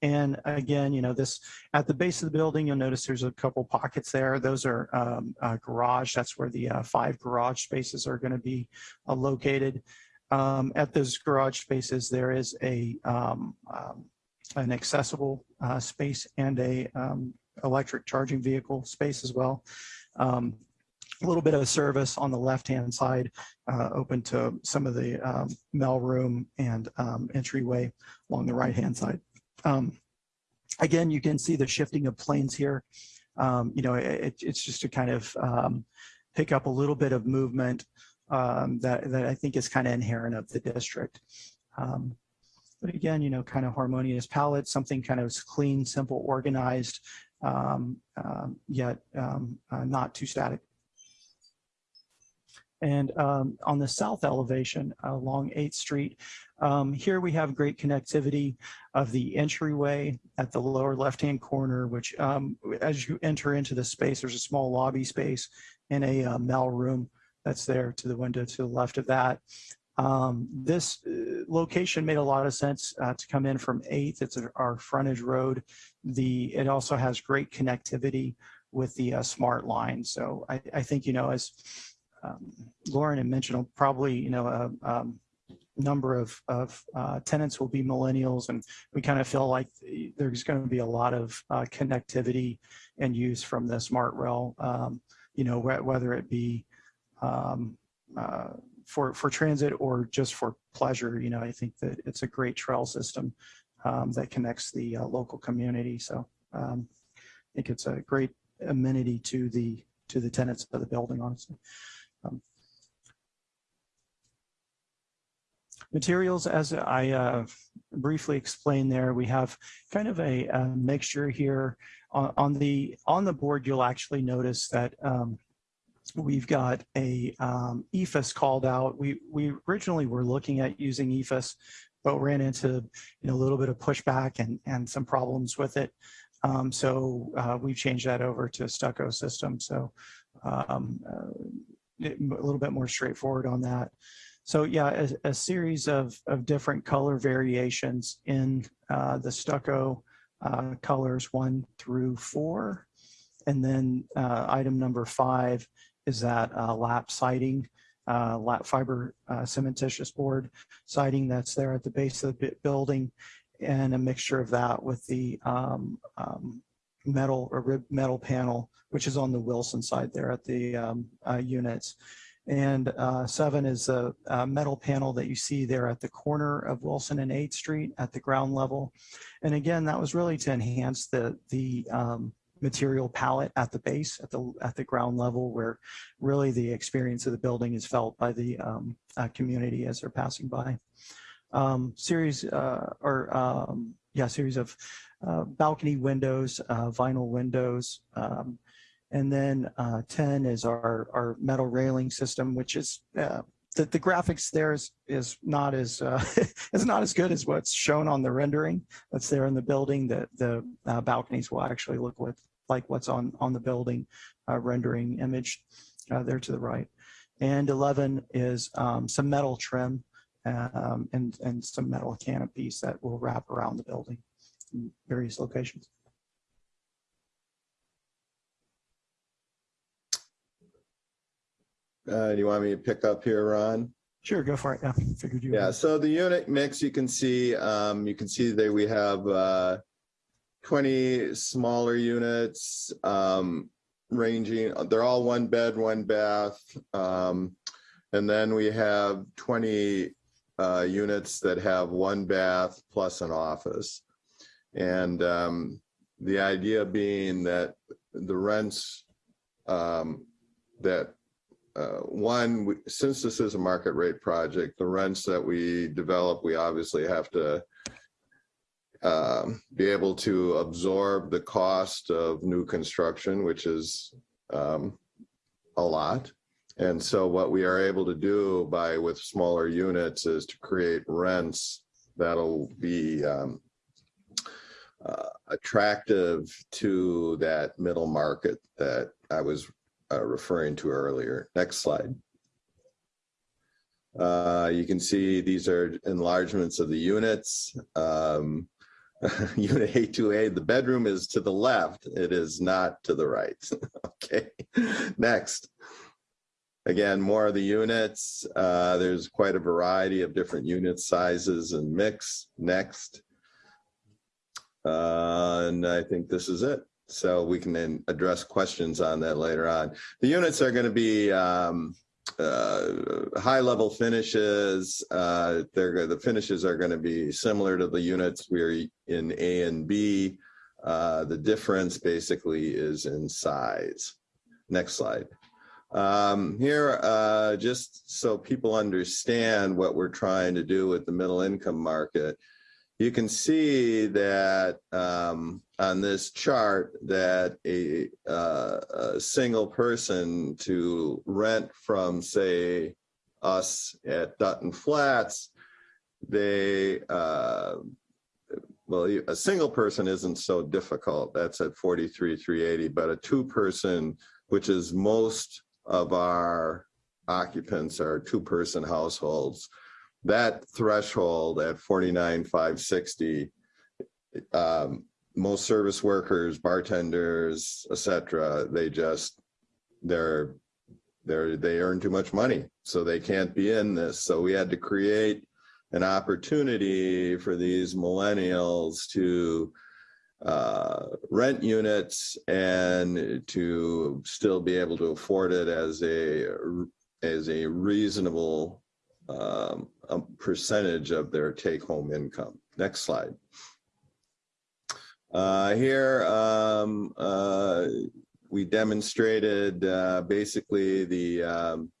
And again, you know, this at the base of the building, you'll notice there's a couple pockets there. Those are um, garage. That's where the uh, five garage spaces are going to be uh, located. Um, at those garage spaces, there is a um, um, an accessible uh, space and a um, electric charging vehicle space as well. A little bit of service on the left-hand side, uh, open to some of the um, mail room and um, entryway along the right-hand side. Um, Again, you can see the shifting of planes here. Um, You know, it, it's just to kind of um, pick up a little bit of movement um, that, that I think is kind of inherent of the district. But again, you know, kind of harmonious palette, something kind of clean, simple, organized, um, um, yet um, uh, not too static. And um, on the south elevation along 8th Street, um, here we have great connectivity of the entryway at the lower left-hand corner, which um, as you enter into the space, there's a small lobby space and a uh, mail room that's there to the window to the left of that. Um, this uh, location made a lot of sense uh, to come in from 8th. It's our frontage road. The It also has great connectivity with the uh, smart line. So I, I think, you know, as um, Loren had mentioned, probably, you know, a um, number of, of uh, tenants will be millennials and we kind of feel like there's going to be a lot of uh, connectivity and use from the smart rail, um, you know, wh- whether it be um, uh, for, for transit or just for pleasure, you know, I think that it's a great trail system um, that connects the uh, local community. So um, I think it's a great amenity to the, to the tenants of the building, honestly. Materials, as I uh, briefly explained there, we have kind of a, a mixture here. On, on the on the board, you'll actually notice that um, we've got a um, EIFS called out. We we originally were looking at using EIFS, but ran into you know a little bit of pushback and and some problems with it. Um, so uh, we've changed that over to stucco system. So um, uh, a little bit more straightforward on that. So yeah, a, a series of, of different color variations in uh, the stucco uh, colors one through four. And then uh, item number five is that uh, lap siding, uh, lap fiber uh, cementitious board siding that's there at the base of the building and a mixture of that with the um, um, metal or rib metal panel, which is on the Wilson side there at the um, units. And uh, seven is a, a metal panel that you see there at the corner of Wilson and 8th Street at the ground level. And again, that was really to enhance the, the um, material palette at the base, at the, at the ground level, where really the experience of the building is felt by the um, uh, community as they're passing by. Um, series uh, or um, yeah, series of uh, balcony windows, uh, vinyl windows, um, and then uh, 10 is our, our metal railing system, which is uh, the, the graphics there is, is not as uh, is not as good as what's shown on the rendering that's there in the building. The, the uh, balconies will actually look with, like what's on, on the building uh, rendering image uh, there to the right. And 11 is um, some metal trim um, and, and some metal canopies that will wrap around the building in various locations. Uh, do you want me to pick up here, Ron? Sure, go for it. Yeah, figured you. would. Yeah, so the unit mix, you can see, um, you can see that we have, uh, twenty smaller units, um, ranging, they're all one bed, one bath. Um, and then we have twenty, uh, units that have one bath plus an office. And, um, the idea being that the rents, um, that uh, one, we- since this is a market rate project, the rents that we develop, we obviously have to um, be able to absorb the cost of new construction, which is um, a lot. And so what we are able to do by with smaller units is to create rents that'll be um, uh, attractive to that middle market that I was uh, referring to earlier. Next slide. Uh, you can see these are enlargements of the units. Um, Unit A2A, the bedroom is to the left. It is not to the right. Okay, next. Again, more of the units. Uh, there's quite a variety of different unit sizes and mix. Next. Uh, and I think this is it. So we can then address questions on that later on. The units are going to be um, uh, high level finishes. Uh, they're the finishes are going to be similar to the units we're in A and B. Uh, the difference basically is in size. Next slide. Um, here, uh, just so people understand what we're trying to do with the middle income market, you can see that um, on this chart that a, uh, a single person to rent from, say, us at Dutton Flats, they, uh, well, a single person isn't so difficult. That's at 43, 380, but a two person, which is most of our occupants are two person households. That threshold at 49, 560, um, most service workers, bartenders, et cetera, they just, they're, they're, they earn too much money, so they can't be in this. So we had to create an opportunity for these millennials to uh, rent units and to still be able to afford it as a, as a reasonable um, a percentage of their take-home income. Next slide. Uh, here, um, uh, we demonstrated uh, basically the um,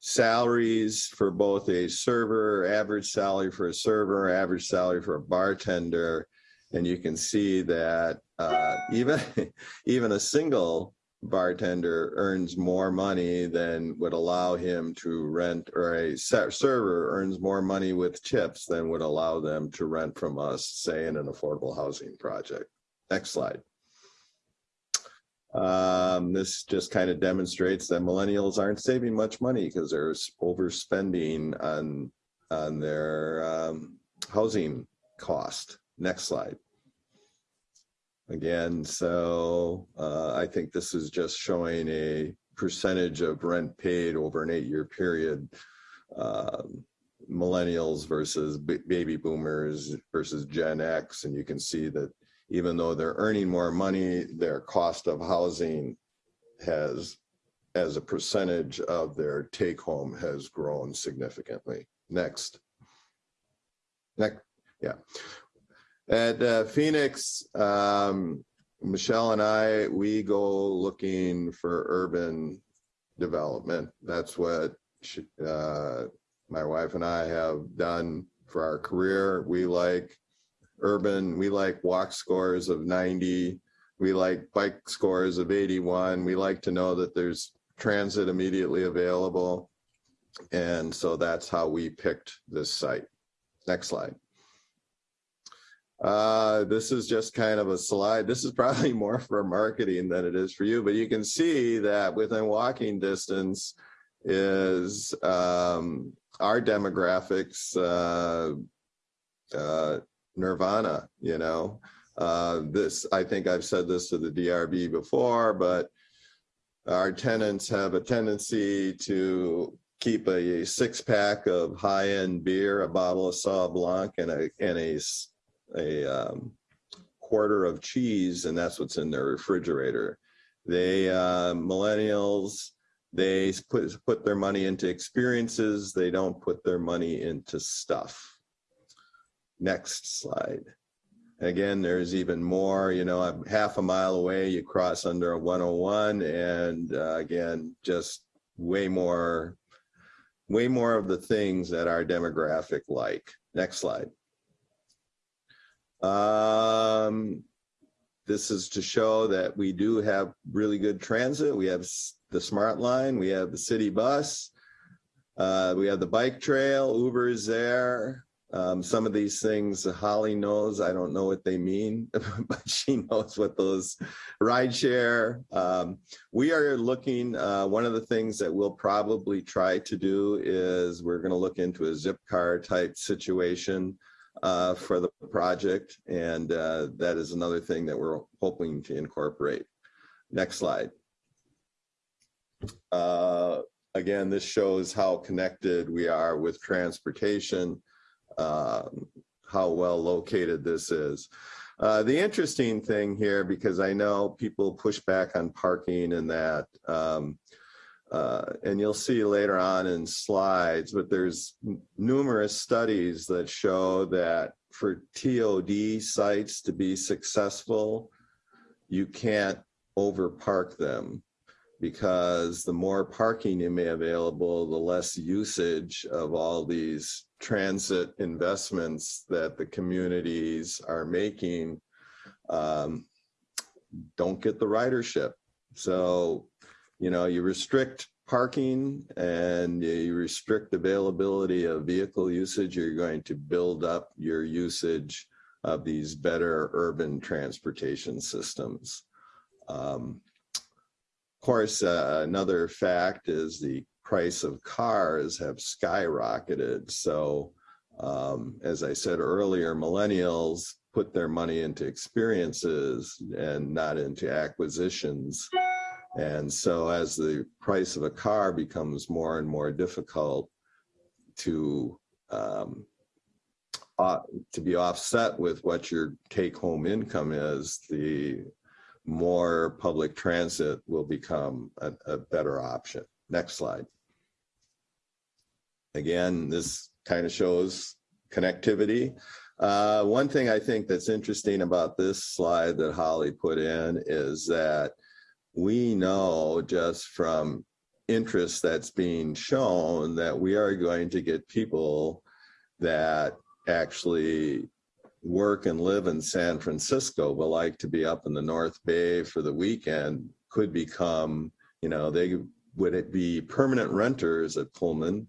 salaries for both a server, average salary for a server, average salary for a bartender. And you can see that uh, even, even a single bartender earns more money than would allow him to rent, or a ser- server earns more money with tips than would allow them to rent from us, say in an affordable housing project. Next slide. Um, this just kind of demonstrates that millennials aren't saving much money because they're overspending on, on their um, housing cost. Next slide. Again, so uh, I think this is just showing a percentage of rent paid over an eight-year period. um, Millennials versus ba- baby boomers versus Gen X, and you can see that even though they're earning more money, their cost of housing has, as a percentage of their take home has grown significantly. Next. Next, yeah. At uh, Phoenix, um, Michelle and I, we go looking for urban development. That's what she, uh, my wife and I have done for our career. We like urban, we like walk scores of 90. We like bike scores of 81. We like to know that there's transit immediately available. And so that's how we picked this site. Next slide. Uh, this is just kind of a slide. This is probably more for marketing than it is for you, but you can see that within walking distance is um, our demographics, uh, uh, Nirvana, you know. Uh, this, I think I've said this to the DRB before, but our tenants have a tendency to keep a six pack of high end beer, a bottle of Sauv Blanc, and a and a a um, quarter of cheese, and that's what's in their refrigerator. They uh, millennials, they put put their money into experiences. They don't put their money into stuff. Next slide. Again, there's even more, you know, I'm half a mile away, you cross under a 101 and uh, again, just way more, way more of the things that our demographic like. Next slide. Um, this is to show that we do have really good transit. We have the Smart Line, we have the city bus, uh, we have the bike trail, Uber is there. Um, some of these things Holly knows, I don't know what they mean, but she knows what those ride share. Um, we are looking, uh, one of the things that we'll probably try to do is we're going to look into a zip car type situation uh, for the project. And uh, that is another thing that we're hoping to incorporate. Next slide. Uh, again, this shows how connected we are with transportation, um, how well located this is. Uh, the interesting thing here, because I know people push back on parking and that, um, uh, and you'll see later on in slides, but there's numerous studies that show that for TOD sites to be successful, you can't overpark them because the more parking you may available, the less usage of all these transit investments that the communities are making um, don't get the ridership. So, you know, you restrict parking and you restrict availability of vehicle usage, you're going to build up your usage of these better urban transportation systems. Um, of course, uh, another fact is the price of cars have skyrocketed. So, um, as I said earlier, millennials put their money into experiences and not into acquisitions. And so as the price of a car becomes more and more difficult to um, uh, to be offset with what your take home income is, the more public transit will become a, a better option. Next slide. Again, this kind of shows connectivity. Uh, one thing I think that's interesting about this slide that Holly put in is that we know just from interest that's being shown that we are going to get people that actually work and live in San Francisco but like to be up in the North Bay for the weekend could become, you know, they would it be permanent renters at Pullman,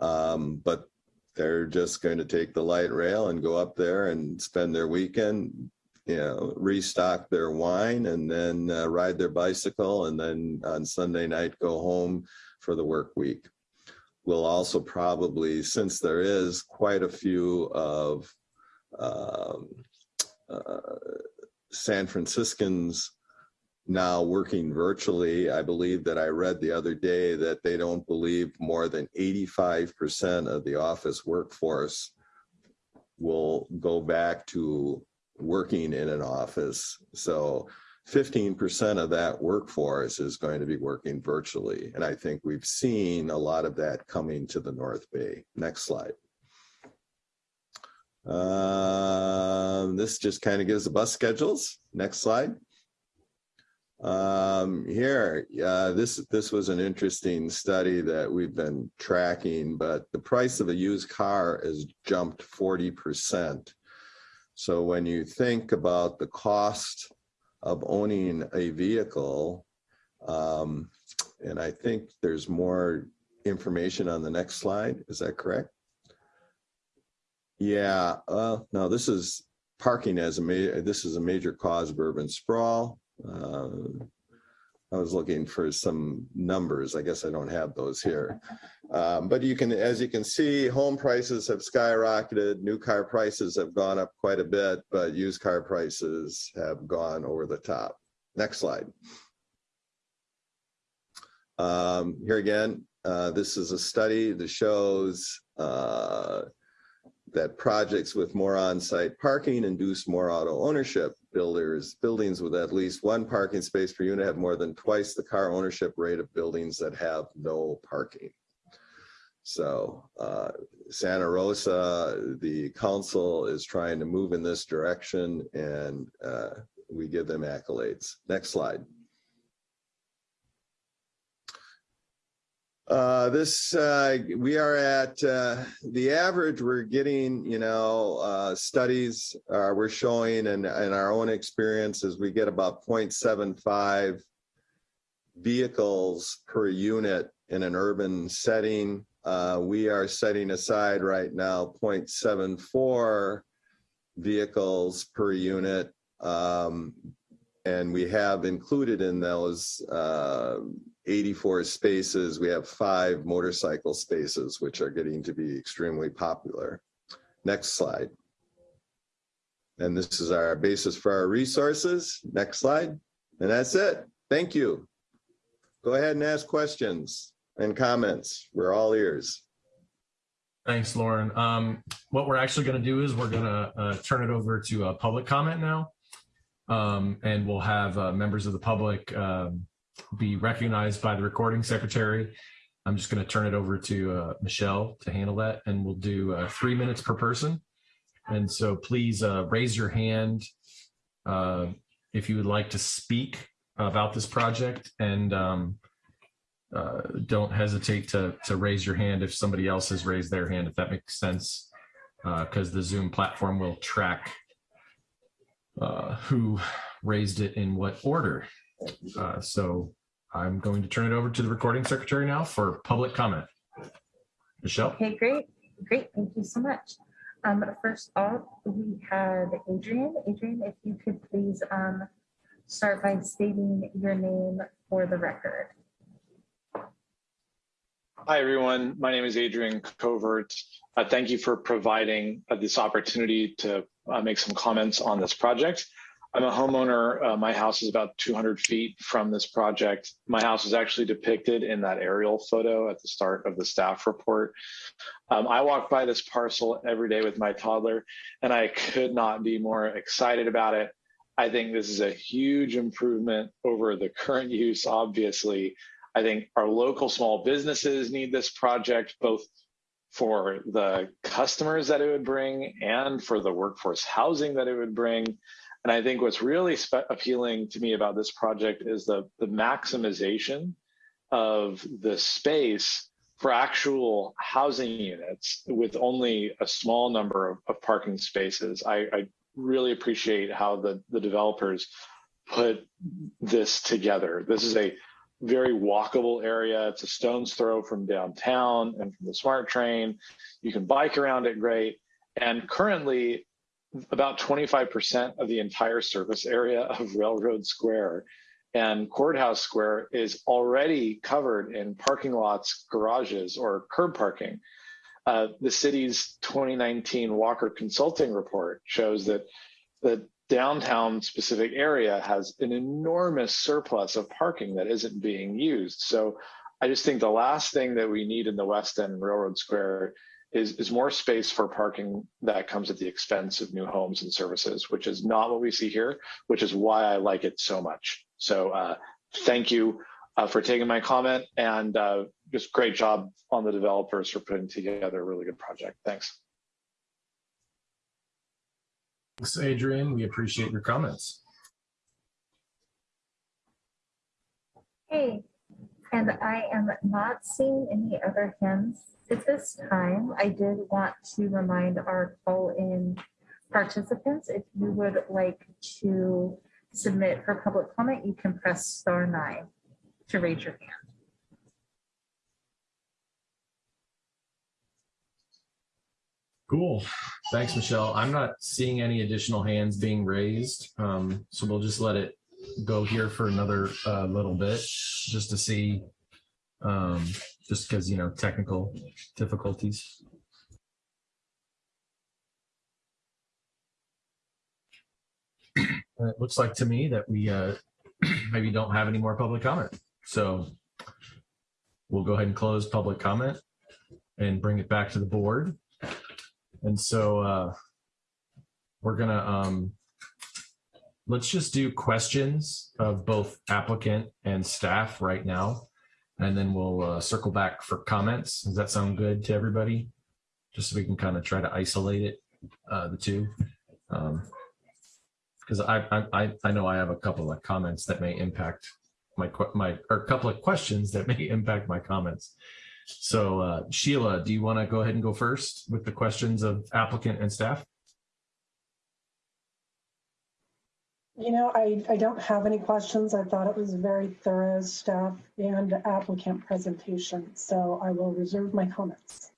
um, but they're just going to take the light rail and go up there and spend their weekend, you know, restock their wine and then uh, ride their bicycle and then on Sunday night go home for the work week. We'll also probably, since there is quite a few of um, uh, San Franciscans now working virtually. I believe that I read the other day that they don't believe more than 85% of the office workforce will go back to working in an office. So 15% of that workforce is going to be working virtually. And I think we've seen a lot of that coming to the North Bay. Next slide. Um, this just kind of gives the bus schedules. Next slide. Um, here, uh, this this was an interesting study that we've been tracking, but the price of a used car has jumped 40%. So when you think about the cost of owning a vehicle, um, and I think there's more information on the next slide. Is that correct? Yeah, uh, no, this is parking as a major, this is a major cause of urban sprawl. Uh, I was looking for some numbers. I guess I don't have those here. Um, but you can, as you can see, home prices have skyrocketed. New car prices have gone up quite a bit, but used car prices have gone over the top. Next slide. Um, here again, uh, this is a study that shows uh, that projects with more on-site parking induce more auto ownership. Builders, buildings with at least one parking space per unit have more than twice the car ownership rate of buildings that have no parking. So uh, Santa Rosa, the council is trying to move in this direction and uh, we give them accolades. Next slide. Uh, this, uh, we are at, uh, the average, we're getting, you know, uh, studies, uh, we're showing and, and our own experiences, we get about 0.75 vehicles per unit in an urban setting. Uh, we are setting aside right now 0.74 vehicles per unit. Um, and we have included in those, uh, 84 spaces, we have five motorcycle spaces, which are getting to be extremely popular. Next slide. And this is our basis for our resources. Next slide. And that's it. Thank you. Go ahead and ask questions and comments. We're all ears. Thanks, Loren. Um, what we're actually going to do is we're going to uh, turn it over to a public comment now. Um, and we'll have uh, members of the public um, be recognized by the recording secretary. I'm just going to turn it over to uh, Michelle to handle that, and we'll do uh, three minutes per person. And so please uh, raise your hand uh, if you would like to speak about this project, and um, uh, don't hesitate to to raise your hand if somebody else has raised their hand, if that makes sense, because the Zoom platform will track uh, who raised it in what order. Uh, so I'm going to turn it over to the recording secretary now for public comment. Michelle? Okay, great, great, thank you so much. Um, first off, we have Adrian. Adrian, if you could please um, start by stating your name for the record. Hi, everyone. My name is Adrian Covert. Uh, thank you for providing uh, this opportunity to uh, make some comments on this project. I'm a homeowner. Uh, my house is about 200 feet from this project. My house is actually depicted in that aerial photo at the start of the staff report. Um, I walk by this parcel every day with my toddler, and I could not be more excited about it. I think this is a huge improvement over the current use, obviously. I think our local small businesses need this project both for the customers that it would bring and for the workforce housing that it would bring. And I think what's really appealing to me about this project is the, the maximization of the space for actual housing units with only a small number of, of parking spaces. I, I really appreciate how the, the developers put this together. This is a very walkable area. It's a stone's throw from downtown and from the SMART train. You can bike around it great. And currently, about 25% of the entire surface area of Railroad Square and Courthouse Square is already covered in parking lots, garages, or curb parking. Uh, the city's 2019 Walker Consulting report shows that the downtown specific area has an enormous surplus of parking that isn't being used. So I just think the last thing that we need in the West End Railroad Square is, is more space for parking that comes at the expense of new homes and services, which is not what we see here, which is why I like it so much. So uh, thank you uh, for taking my comment and uh, just great job on the developers for putting together a really good project. Thanks. Thanks, Adrian. We appreciate your comments. Hey, and I am not seeing any other hands at this time. I did want to remind our call-in participants, if you would like to submit for public comment, you can press star nine to raise your hand. Cool. Thanks, Michelle. I'm not seeing any additional hands being raised. Um, so we'll just let it go here for another uh, little bit just to see, um, just because, you know, technical difficulties. It looks like to me that we uh, maybe don't have any more public comment. So we'll go ahead and close public comment and bring it back to the board. And so uh, we're gonna, um, let's just do questions of both applicant and staff right now. And then we'll uh, circle back for comments. Does that sound good to everybody? Just so we can kind of try to isolate it, uh, the two. Um, because I, I, I know I have a couple of comments that may impact my, my, or a couple of questions that may impact my comments. So uh, Sheila, do you want to go ahead and go first with the questions of applicant and staff? You know, I, I don't have any questions. I thought it was a very thorough staff and applicant presentation, so I will reserve my comments.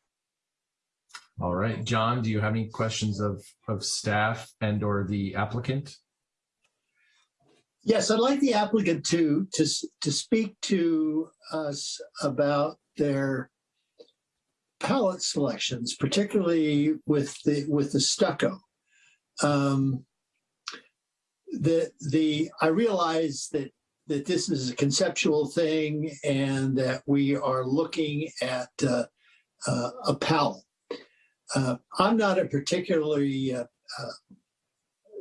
All right, John, do you have any questions of, of staff and or the applicant? Yes, I'd like the applicant to, to, to speak to us about their palette selections, particularly with the, with the stucco. Um, The, the, I realize that, that this is a conceptual thing and that we are looking at uh, uh, a palette. Uh, I'm not a particularly, uh, uh,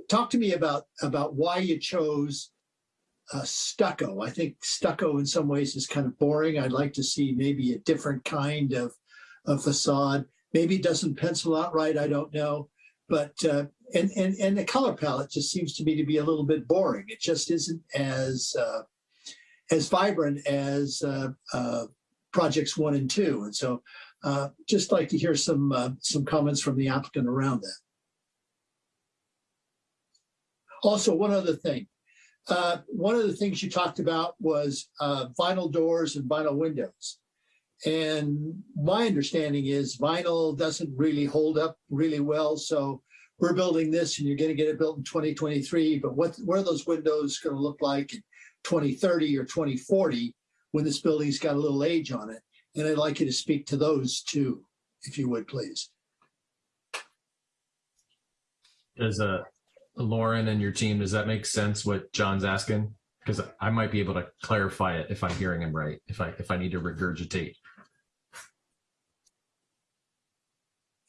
talk to me about, about why you chose uh, stucco. I think stucco in some ways is kind of boring. I'd like to see maybe a different kind of, of facade. Maybe it doesn't pencil out right. I don't know. But and and and the color palette just seems to me to be a little bit boring. It just isn't as uh, as vibrant as uh, uh, projects one and two. And so, uh, just like to hear some uh, some comments from the applicant around that. Also, one other thing. Uh, one of the things you talked about was uh, vinyl doors and vinyl windows. And my understanding is vinyl doesn't really hold up really well. So we're building this and you're going to get it built in 2023. But what, what are those windows going to look like in 2030 or 2040 when this building's got a little age on it? And I'd like you to speak to those too, if you would, please. Does uh, Loren and your team, does that make sense what John's asking? Because I might be able to clarify it if I'm hearing him right, if I, if I need to regurgitate.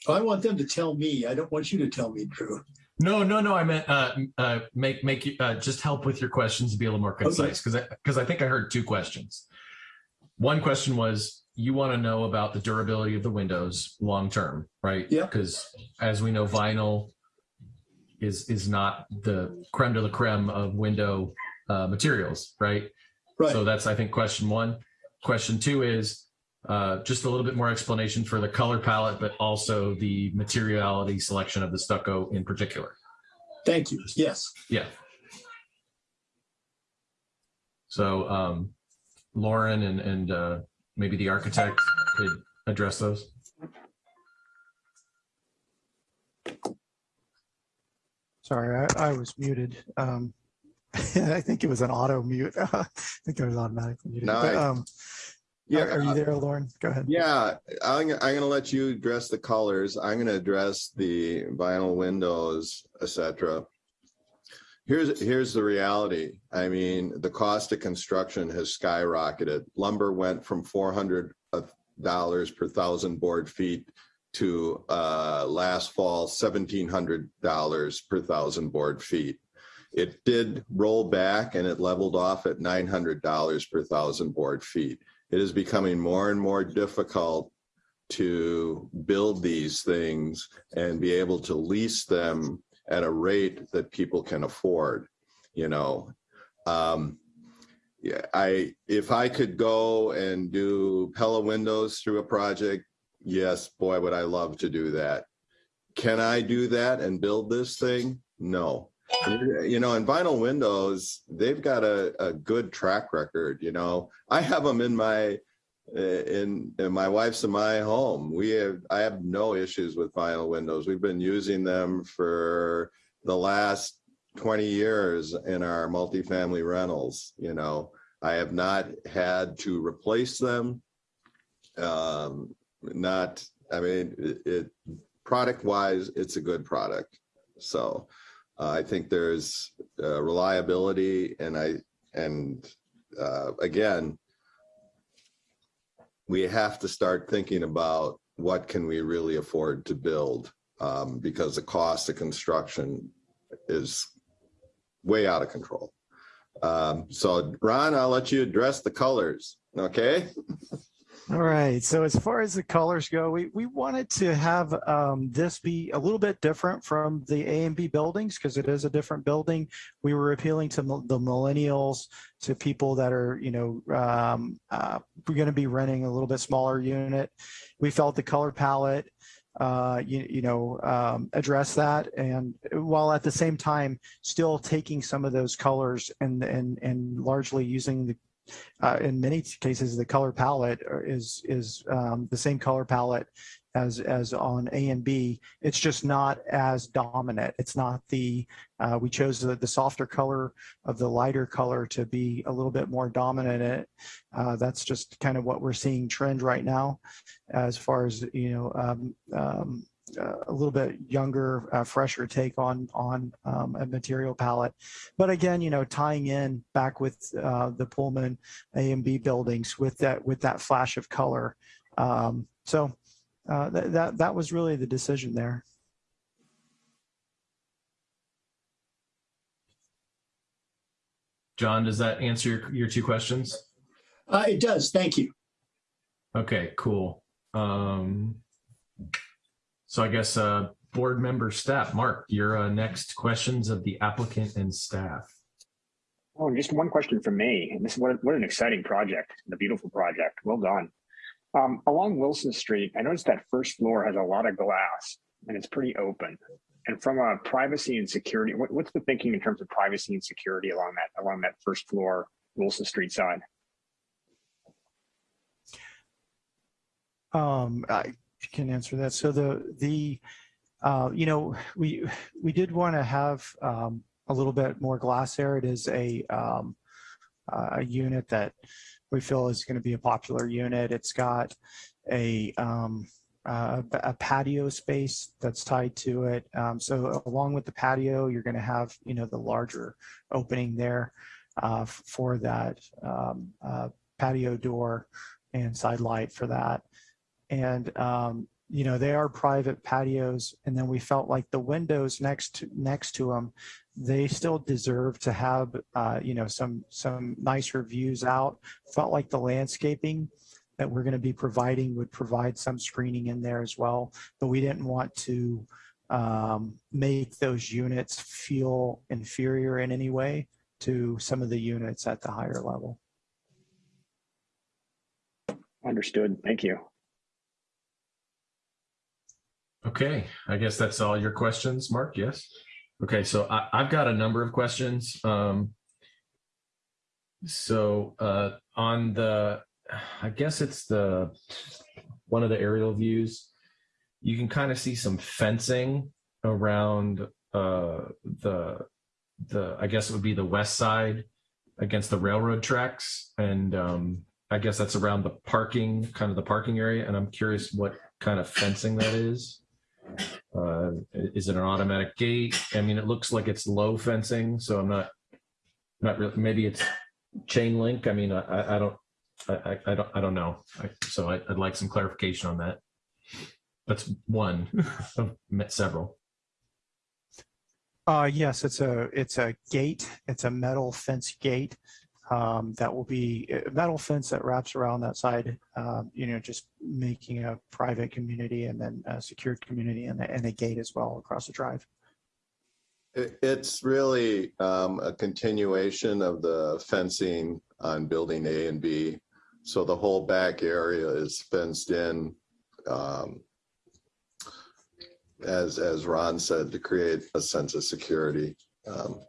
I want them to tell me. I don't want you to tell me, Drew. No, no, no. I meant uh, uh, make make you uh, just help with your questions to be a little more concise because because I, think I heard two questions. One question was you want to know about the durability of the windows long term, right? Yeah. Because as we know, vinyl is is not the creme de la creme of window uh, materials, right? Right. So that's I think question one. Question two is uh, just a little bit more explanation for the color palette, but also the materiality selection of the stucco in particular. Thank you. Yes. Yeah. So um, Loren and, and uh, maybe the architect could address those. Sorry, I, I was muted. Um, I think it was an auto mute. I think I was automatically muted. No, But, I- um, Yeah, are, are you there, Loren? Go ahead. Yeah, I'm, I'm gonna let you address the colors. I'm gonna address the vinyl windows, etc. Here's, here's the reality. I mean, the cost of construction has skyrocketed. Lumber went from four hundred dollars per thousand board feet to uh, last fall, seventeen hundred dollars per thousand board feet. It did roll back and it leveled off at nine hundred dollars per thousand board feet it is becoming more and more difficult to build these things and be able to lease them at a rate that people can afford, you know. Um, yeah, I, if I could go and do Pella windows through a project, yes, boy, would I love to do that. Can I do that and build this thing? No. You know, and vinyl windows, they've got a, a good track record, you know. I have them in my in, in my wife's and my home. We have I have no issues with vinyl windows. We've been using them for the last 20 years in our multifamily rentals, you know. I have not had to replace them. Um, not, I mean, it, it product wise, it's a good product. So uh, I think there's uh, reliability and I, and uh, again, we have to start thinking about what can we really afford to build um, because the cost of construction is way out of control. Um, so Ron, I'll let you address the colors, okay? All right. So as far as the colors go, we, we wanted to have um, this be a little bit different from the A and B buildings because it is a different building. We were appealing to the millennials, to people that are, you know, um, uh, we're going to be renting a little bit smaller unit. We felt the color palette, uh, you, you know, um, address that, and while at the same time still taking some of those colors and and and largely using the uh, in many cases, the color palette is is um, the same color palette as as on A and B. It's just not as dominant. It's not the uh, we chose the, the softer color of the lighter color to be a little bit more dominant. It. Uh, that's just kind of what we're seeing trend right now, as far as you know. Um, um, uh, a little bit younger, uh, fresher take on on um, a material palette. But again, you know, tying in back with uh, the Pullman A and B buildings with that with that flash of color. Um, so uh, that that that was really the decision there. John, does that answer your, your two questions? Uh, it does. Thank you. Okay, cool. Um, so I guess uh, board member staff, Mark, your uh, next questions of the applicant and staff. Oh, just one question from me. And this is what, what an exciting project, the beautiful project. Well done. Um, along Wilson Street, I noticed that first floor has a lot of glass and it's pretty open. And from a privacy and security, what, what's the thinking in terms of privacy and security along that along that first floor Wilson Street side? Um, I can answer that. So the the uh, you know we we did want to have um, a little bit more glass there. It is a um, a unit that we feel is going to be a popular unit. It's got a um, uh, a patio space that's tied to it. Um, so along with the patio, you're going to have you know the larger opening there uh, for that um, uh, patio door and side light for that. And um, you know they are private patios, and then we felt like the windows next to next to them, they still deserve to have uh, you know some some nicer views out. Felt like the landscaping that we're going to be providing would provide some screening in there as well. But we didn't want to um, make those units feel inferior in any way to some of the units at the higher level. Understood. Thank you. Okay, I guess that's all your questions, Mark. Yes. Okay, so I, I've got a number of questions. Um, so uh, on the, I guess it's the one of the aerial views. You can kind of see some fencing around uh, the the I guess it would be the west side against the railroad tracks, and um, I guess that's around the parking, kind of the parking area. And I'm curious what kind of fencing that is. Uh, is it an automatic gate? I mean, it looks like it's low fencing, so I'm not, not really, maybe it's chain link. I mean, I, I don't, I, I, I don't, I don't know. I, so I, I'd like some clarification on that. That's one of several. Uh, yes, it's a it's a gate. It's a metal fence gate um, that will be a metal fence that wraps around that side. Um, you know, just making a private community and then a secured community and a, and a gate as well across the drive. It's really um, a continuation of the fencing on building A and B. So the whole back area is fenced in. um, As, as Ron said, to create a sense of security. Um,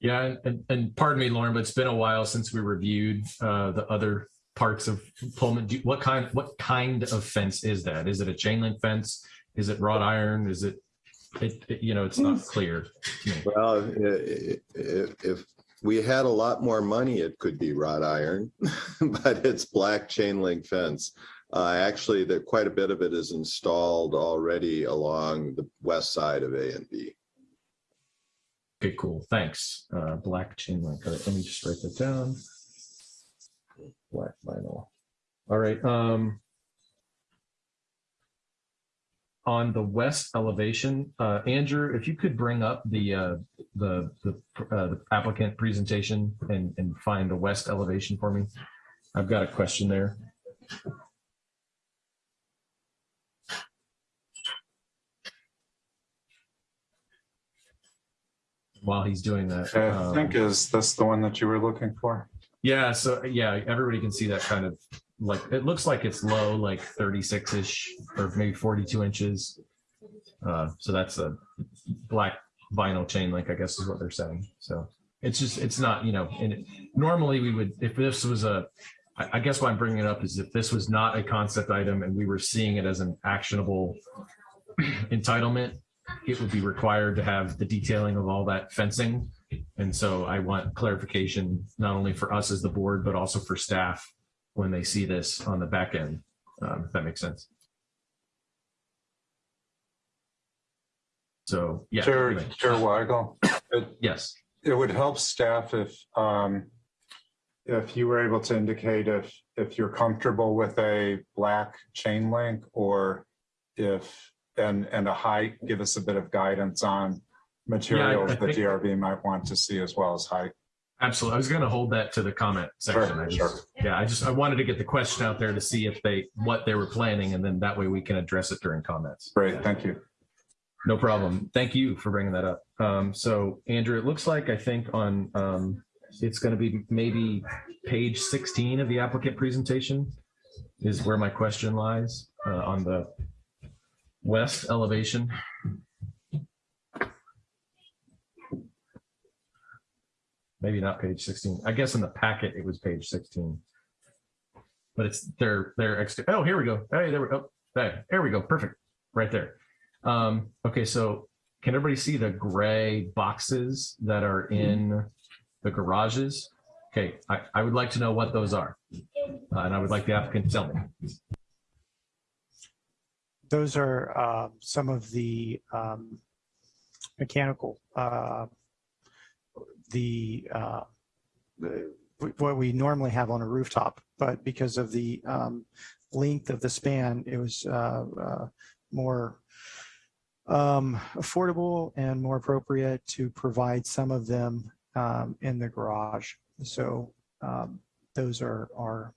Yeah, and- and, and pardon me, Loren, but it's been a while since we reviewed uh, the other parts of Pullman. Do- What kind, what kind of fence is that? Is it a chain link fence? Is it wrought iron? Is it, it, it- you know, it's not clear to me. Well, i- i- if, if we had a lot more money, it could be wrought iron, but it's black chain link fence. Uh, actually, there, quite a bit of it is installed already along the west side of A and B. Okay, cool. Thanks. Uh, black chain link. All right, let me just write that down. Black vinyl. All right. Um, on the west elevation, uh, Andrew, if you could bring up the uh, the the, uh, the applicant presentation and and find the west elevation for me. I've got a question there. While he's doing that. I um, think is this the one that you were looking for? Yeah, so yeah, everybody can see that kind of like, it looks like it's low, like 36-ish or maybe 42 inches. Uh, so that's a black vinyl chain link, I guess is what they're saying. So it's just, it's not, you know, and it- normally we would, if this was a I guess why I'm bringing it up is if this was not a concept item and we were seeing it as an actionable entitlement, it would be required to have the detailing of all that fencing. And so I want clarification, not only for us as the board, but also for staff when they see this on the back end, um, if that makes sense. So, yeah. Chair, anyway, Chair Weigel, it, Yes, it would help staff if, um, if you were able to indicate if, if you're comfortable with a black chain link or if, and, and a height, give us a bit of guidance on materials the think- DRB might want to see as well as height. absolutely. I was going to hold that to the comment section. Sure, I sure. yeah, I just, I wanted to get the question out there to see if they, what they were planning, and then that way we can address it during comments. Great, thank you. No problem. Thank you for bringing that up. Um, so Andrew, it looks like I think on, um, it's going to be maybe page 16 of the applicant presentation is where my question lies, uh, on the west elevation. Maybe not page 16. I guess in the packet it was page 16. But it's their, their, ex- oh, here we go. Hey, there we go. There, there we go. Perfect. Right there. Um, okay, so can everybody see the gray boxes that are in the garages? Okay, I, I would like to know what those are. Uh, and I would like the applicant to tell me. Those are uh, some of the um, mechanical, uh, the, uh, the- what we normally have on a rooftop, but because of the um, length of the span, it was uh, uh, more um, affordable and more appropriate to provide some of them um, in the garage. So um, those are, are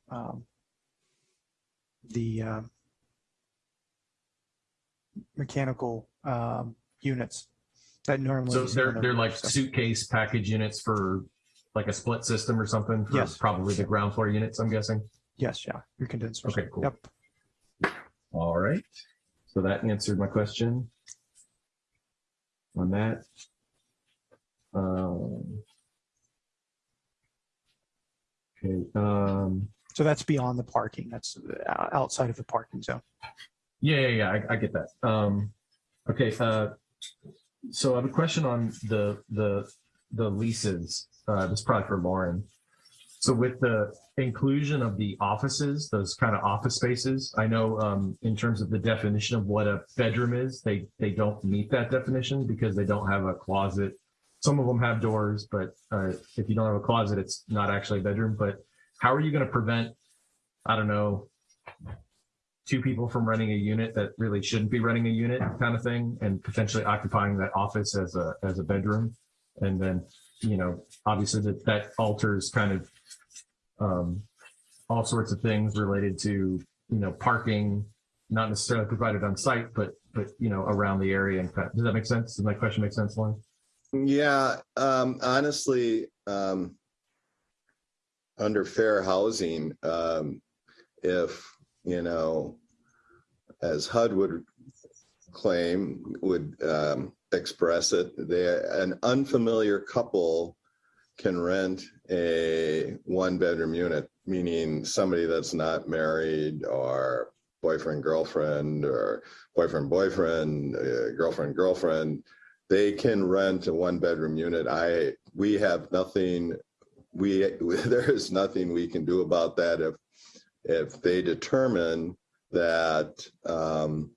the uh, mechanical um, units that normally. So they're, they're like suitcase package units for like a split system or something? for Yes. Probably the ground floor units, I'm guessing. Yes, yeah, your condensers. Okay, cool. Yep. All right. So that answered my question on that. Um, Okay, um, So that's beyond the parking. That's uh, outside of the parking zone. Yeah, yeah, yeah, I, I get that. Um, okay, uh, so I have a question on the, the, the leases. Uh, this is probably for Loren. So with the inclusion of the offices, those kind of office spaces, I know, um, in terms of the definition of what a bedroom is, they, they don't meet that definition because they don't have a closet. Some of them have doors, but, uh, if you don't have a closet, it's not actually a bedroom, but how are you going to prevent, I don't know, two people from running a unit that really shouldn't be running a unit kind of thing and potentially occupying that office as a, as a bedroom? And then, you know, obviously that, that alters kind of, um, all sorts of things related to, you know, parking, not necessarily provided on site, but, but, you know, around the area. And does that make sense? Does my question make sense, Loren? Yeah, um, honestly, um, under fair housing, um, if, you know, as HUD would claim, would, um, express it, they, an unfamiliar couple can rent a one-bedroom unit, meaning somebody that's not married or boyfriend, girlfriend, or boyfriend, boyfriend, uh, girlfriend, girlfriend, they can rent a one-bedroom unit. I, we have nothing, we, there is nothing we can do about that if, if they determine that um,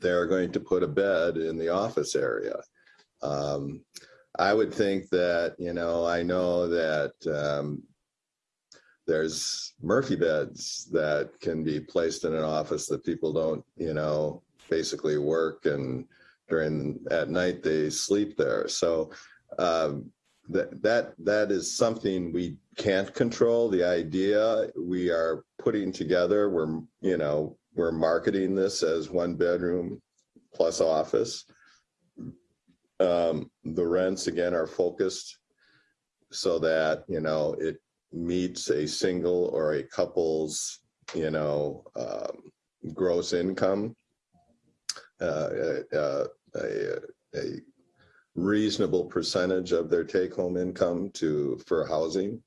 they're going to put a bed in the office area. Um, I would think that, you know, I know that um, there's Murphy beds that can be placed in an office that people don't, you know, basically work and during, at night, they sleep there. So um, that, that, that is something we can't control. The idea we are putting together, we're, you know, we're marketing this as one bedroom plus office. Um, the rents again are focused so that, you know, it meets a single or a couple's, you know, um, gross income. Uh, uh, a, a reasonable percentage of their take-home income to, for housing.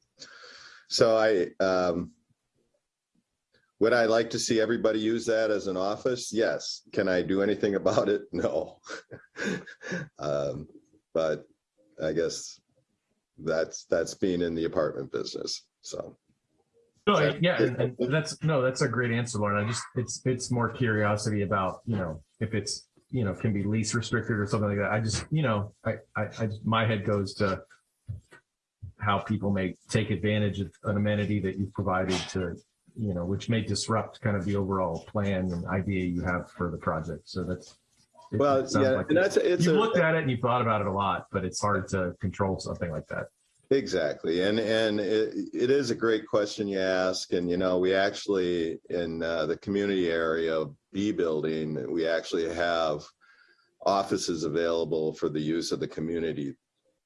So I, um, would I like to see everybody use that as an office? Yes. Can I do anything about it? No. um, but I guess that's that's being in the apartment business. So No, yeah, that's, no, that's a great answer, Loren. I just, it's, it's more curiosity about, you know, if it's, you know, can be lease restricted or something like that. I just, you know, I, I, I my head goes to how people may take advantage of an amenity that you've provided to, you know, which may disrupt kind of the overall plan and idea you have for the project. So that's. it- well, it yeah, like and that's it's You've a, looked at it and you've thought about it a lot, but it's hard to control something like that. Exactly. And, and it, it is a great question you ask. And, you know, we actually, in uh, the community area of B building, we actually have offices available for the use of the community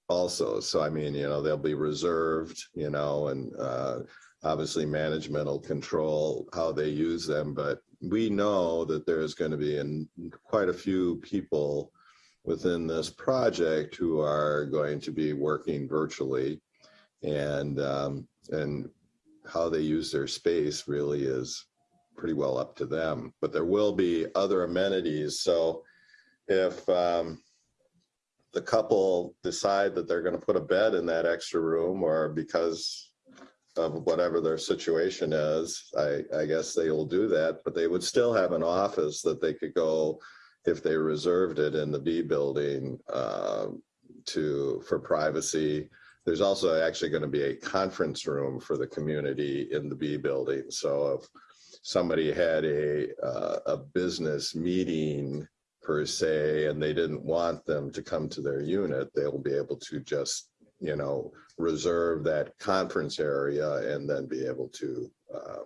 also. So, I mean, you know, they'll be reserved, you know, and uh, obviously management will control how they use them. But we know that there's going to be in quite a few people within this project who are going to be working virtually. And um, and how they use their space really is pretty well up to them. But there will be other amenities. So if um, the couple decide that they're going to put a bed in that extra room or because of whatever their situation is i i guess they will do that. But they would still have an office that they could go if they reserved it in the B building um, to, for privacy. There's also actually going to be a conference room for the community in the B building. So if somebody had a, uh, a business meeting per se, and they didn't want them to come to their unit, they'll be able to just, you know, reserve that conference area and then be able to um,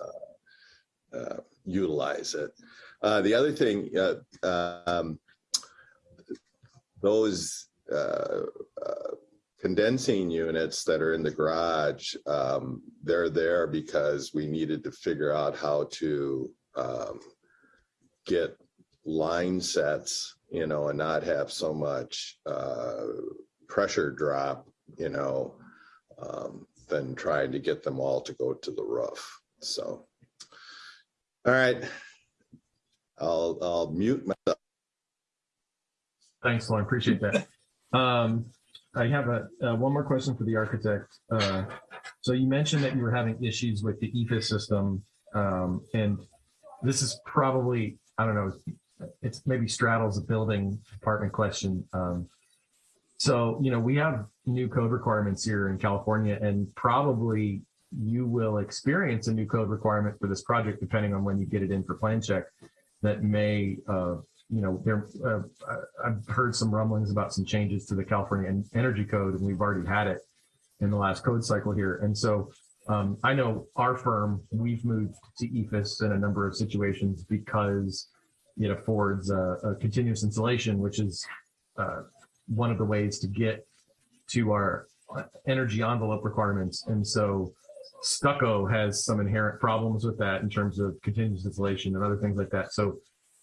uh, uh, utilize it. Uh, the other thing, uh, um, those uh, uh, condensing units that are in the garage, um, they're there because we needed to figure out how to um, get line sets, you know, and not have so much uh, pressure drop, you know, um, than trying to get them all to go to the roof. So, all right. I'll, I'll mute myself. Thanks, Loren. Appreciate that. Um, I have a, uh, one more question for the architect. Uh, so you mentioned that you were having issues with the EIFS system. Um, and this is probably, I don't know, it's maybe straddles a building department question. Um, so, you know, we have new code requirements here in California and probably you will experience a new code requirement for this project, depending on when you get it in for plan check that may, uh, you know, there, uh, I've heard some rumblings about some changes to the California Energy Code, and we've already had it in the last code cycle here. And so um, I know our firm, we've moved to EIFS in a number of situations because it affords a, a continuous installation, which is uh, one of the ways to get to our energy envelope requirements. And so stucco has some inherent problems with that in terms of continuous installation and other things like that. So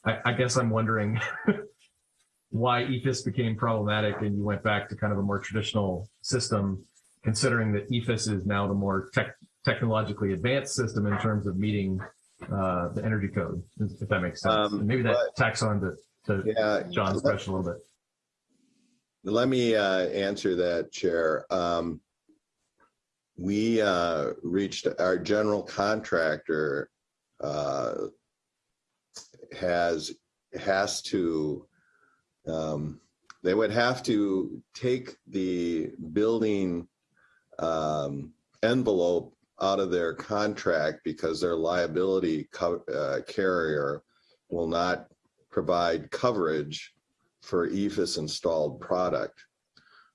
I, I guess I'm wondering why EIFS became problematic and you went back to kind of a more traditional system, considering that EIFS is now the more tech, technologically advanced system in terms of meeting uh, the energy code, if that makes sense. Um, maybe that tacks on to, to Yeah. John's question a little bit. Let me uh, answer that, Chair. Um, we uh, reached our general contractor uh, has has to um, they would have to take the building um, envelope out of their contract because their liability uh, carrier will not provide coverage for EIFS installed product.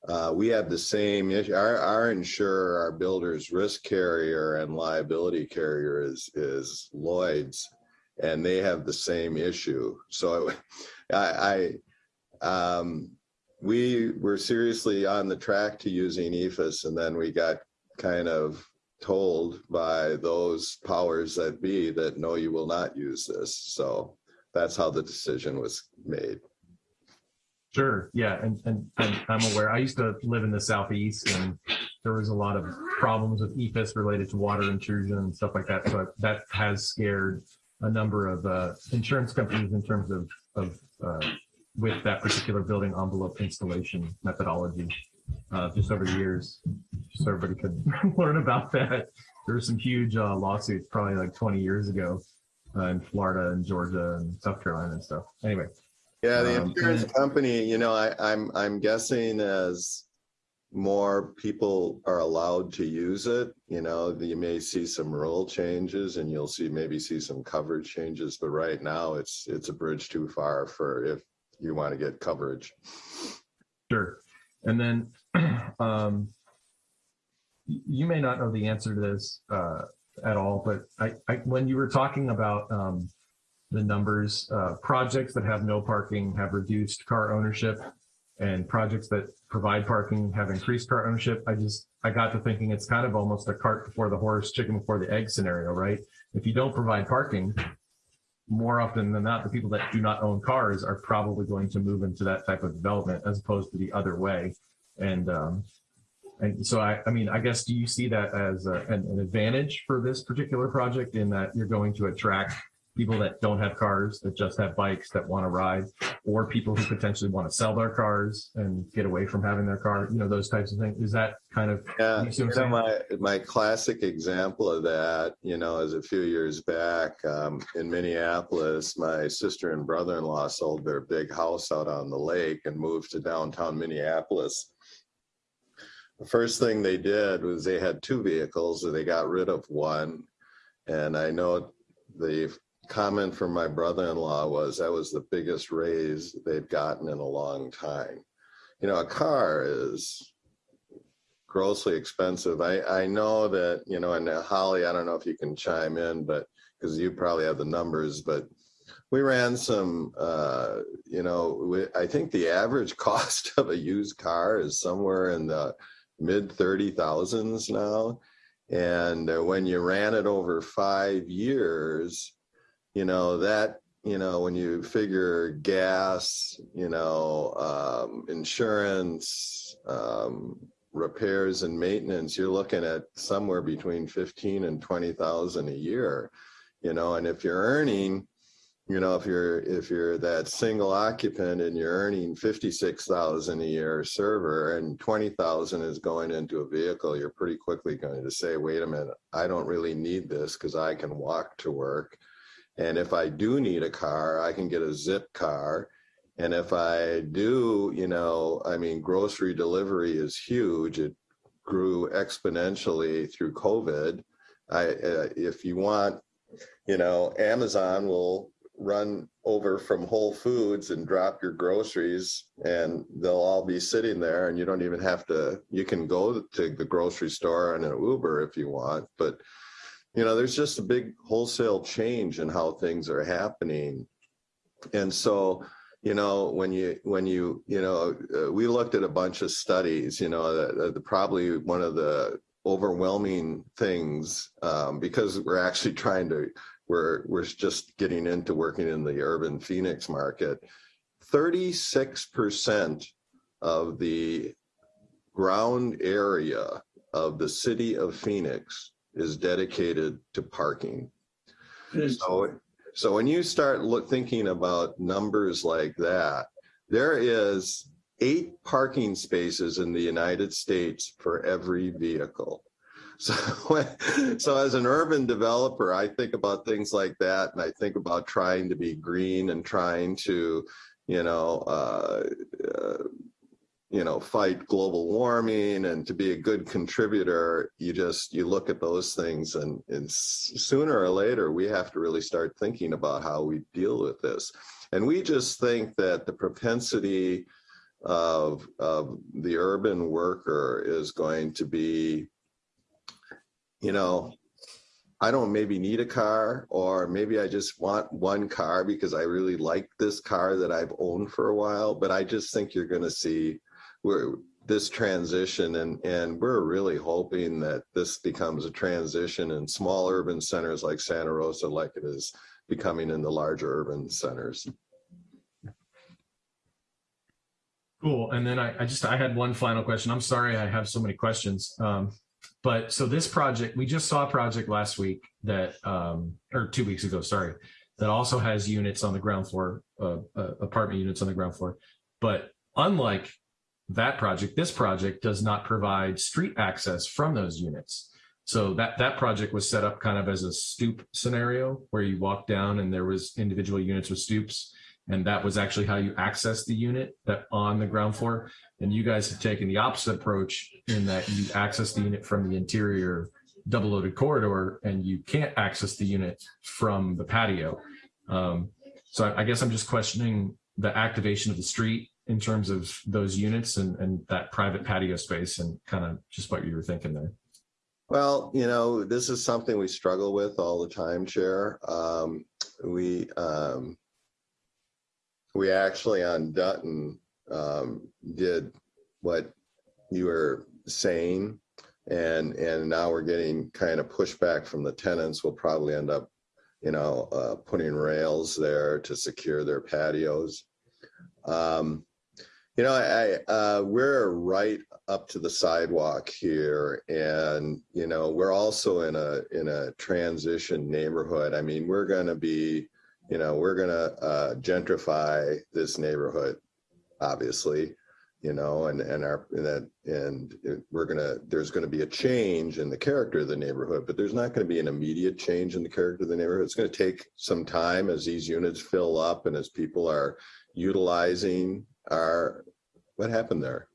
Uh, we have the same issue. Our, our insurer, our builder's risk carrier and liability carrier is, is Lloyd's, and they have the same issue. So I, I um, we were seriously on the track to using E EIFS, and then we got kind of told by those powers that be that no, you will not use this. So that's how the decision was made. Sure, yeah, and, and and I'm aware, I used to live in the southeast and there was a lot of problems with EIFS related to water intrusion and stuff like that. So that has scared a number of uh, insurance companies in terms of, of uh, with that particular building envelope installation methodology uh, just over the years. So everybody could learn about that. There were some huge uh, lawsuits probably like 20 years ago uh, in Florida and Georgia and South Carolina and stuff. Anyway, Yeah, the Um, insurance and- company, you know, I, I'm, I'm guessing as more people are allowed to use it, you know, you may see some rule changes and you'll see, maybe see some coverage changes, but right now it's, it's a bridge too far for if you want to get coverage. Sure. And then um, you may not know the answer to this uh, at all, but I, I, when you were talking about um, the numbers, uh, projects that have no parking have reduced car ownership and projects that provide parking have increased car ownership. I just, I got to thinking it's kind of almost a cart before the horse, chicken before the egg scenario, right? If you don't provide parking, more often than not, the people that do not own cars are probably going to move into that type of development as opposed to the other way. And um, and so I, I mean, I guess do you see that as a, an, an advantage for this particular project in that you're going to attract people that don't have cars that just have bikes that want to ride, or people who potentially want to sell their cars and get away from having their car, you know, those types of things. Is that kind of Yeah, You see what you I'm know, my, my classic example of that, you know, is a few years back um, in Minneapolis, my sister and brother-in-law sold their big house out on the lake and moved to downtown Minneapolis. The first thing they did was they had two vehicles and they got rid of one. And I know the comment from my brother-in-law was that was the biggest raise they've gotten in a long time. You know, a car is grossly expensive. I, I know that, you know, and uh, Holly, I don't know if you can chime in, but because you probably have the numbers, but we ran some, uh, you know, we, I think the average cost of a used car is somewhere in the mid 30 thousands now. And uh, when you ran it over five years, you know, that, you know, when you figure gas, you know, um, insurance, um, repairs and maintenance, you're looking at somewhere between 15 and 20,000 a year, you know, and if you're earning, you know, if you're, if you're that single occupant and you're earning 56,000 a year server and 20,000 is going into a vehicle, you're pretty quickly going to say, wait a minute, I don't really need this because I can walk to work. And if I do need a car, I can get a Zipcar. And if I do, you know, I mean, grocery delivery is huge. It grew exponentially through COVID. I, uh, if you want, you know, Amazon will run over from Whole Foods and drop your groceries and they'll all be sitting there and you don't even have to, you can go to the grocery store on an Uber if you want, but you know, there's just a big wholesale change in how things are happening. And so, you know, when you, when you, you know, uh, we looked at a bunch of studies, you know, the, the, probably one of the overwhelming things, um, because we're actually trying to, we're, we're just getting into working in the urban Phoenix market. 36% of the ground area of the city of Phoenix is dedicated to parking. So, so when you start look, thinking about numbers like that, there is eight parking spaces in the United States for every vehicle. So, so as an urban developer, I think about things like that, and I think about trying to be green and trying to, you know, uh, uh, you know, fight global warming and to be a good contributor, you just, you look at those things and, and sooner or later, we have to really start thinking about how we deal with this. And we just think that the propensity of, of the urban worker is going to be, you know, I don't maybe need a car, or maybe I just want one car because I really like this car that I've owned for a while. But I just think you're going to see where this transition, and and we're really hoping that this becomes a transition in small urban centers like Santa Rosa, like it is becoming in the larger urban centers. Cool. And then I, I just, I had one final question. I'm sorry I have so many questions. Um, but so this project, we just saw a project last week that, um, or two weeks ago, sorry, that also has units on the ground floor, uh, uh, apartment units on the ground floor. But unlike that project, this project does not provide street access from those units. So that, that project was set up kind of as a stoop scenario where you walk down and there was individual units with stoops. And that was actually how you access the unit that on the ground floor. And you guys have taken the opposite approach in that you access the unit from the interior double loaded corridor and you can't access the unit from the patio. Um, so I, I guess I'm just questioning the activation of the street in terms of those units and, and that private patio space and kind of just what you were thinking there. Well, you know, this is something we struggle with all the time, Chair. Um, we um, we actually on Dutton um, did what you were saying, and and now we're getting kind of pushback from the tenants. We'll probably end up, you know, uh, putting rails there to secure their patios. Um, you know, I, uh, we're right up to the sidewalk here, and you know, we're also in a in a transition neighborhood. I mean, we're going to be you know, we're going to uh, gentrify this neighborhood, obviously, you know, and, and our, and that, and we're to, there's going to be a change in the character of the neighborhood, but there's not going to be an immediate change in the character of the neighborhood. It's going to take some time as these units fill up and as people are utilizing our, what happened there?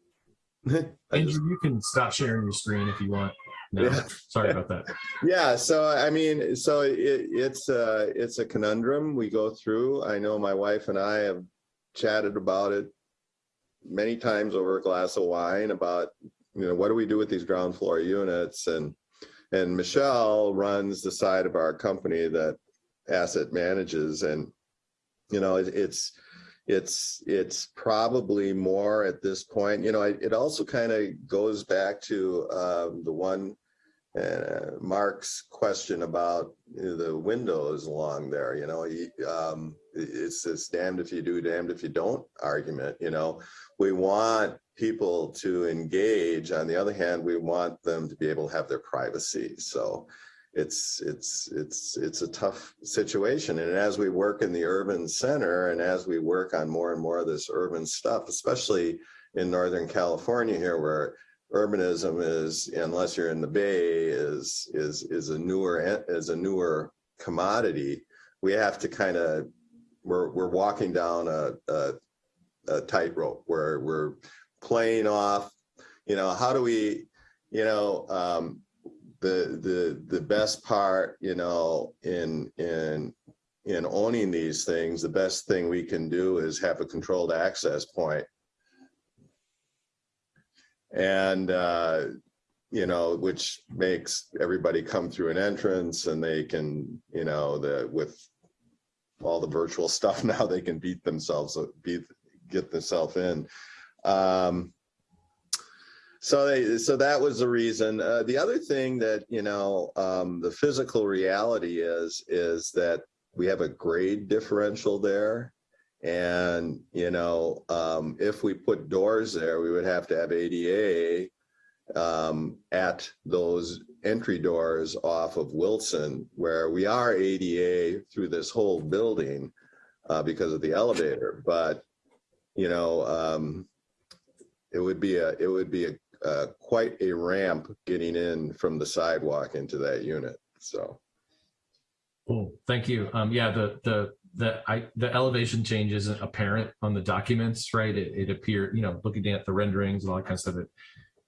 I just- you can stop sharing your screen if you want. No, Yeah. sorry about that. Yeah, so I mean, so it, it's a it's a conundrum we go through. I know my wife and I have chatted about it many times over a glass of wine about you know what do we do with these ground floor units and and Michelle runs the side of our company that asset manages and you know it, it's it's it's probably more at this point you know it, it also kind of goes back to um, the one uh, mark's question about you know, the windows along there you know he, um, it's this damned if you do damned if you don't argument you know. We want people to engage on the other hand we want them to be able to have their privacy so it's it's it's it's a tough situation. And as we work in the urban center and as we work on more and more of this urban stuff especially in northern california here where urbanism is unless you're in the bay is is is a newer is a newer commodity we have to kind of we're we're walking down a, a, a tightrope where we're playing off you know how do we you know um the the the best part you know in in in owning these things the best thing we can do is have a controlled access point. And uh you know which makes everybody come through an entrance and they can you know the with all the virtual stuff now they can beat themselves beat get themselves in. Um so they, so that was the reason. Uh, the other thing that you know, um, the physical reality is is that we have a grade differential there, and you know, um, if we put doors there, we would have to have ADA um, at those entry doors off of Wilson, where we are ADA through this whole building uh, because of the elevator, but you know. Um, it would be a it would be a uh, quite a ramp getting in from the sidewalk into that unit. So, Cool, thank you. Um, yeah, the, the, the, I, the elevation change isn't apparent on the documents, right? It, it appeared, you know, looking at the renderings and all that kind of stuff, it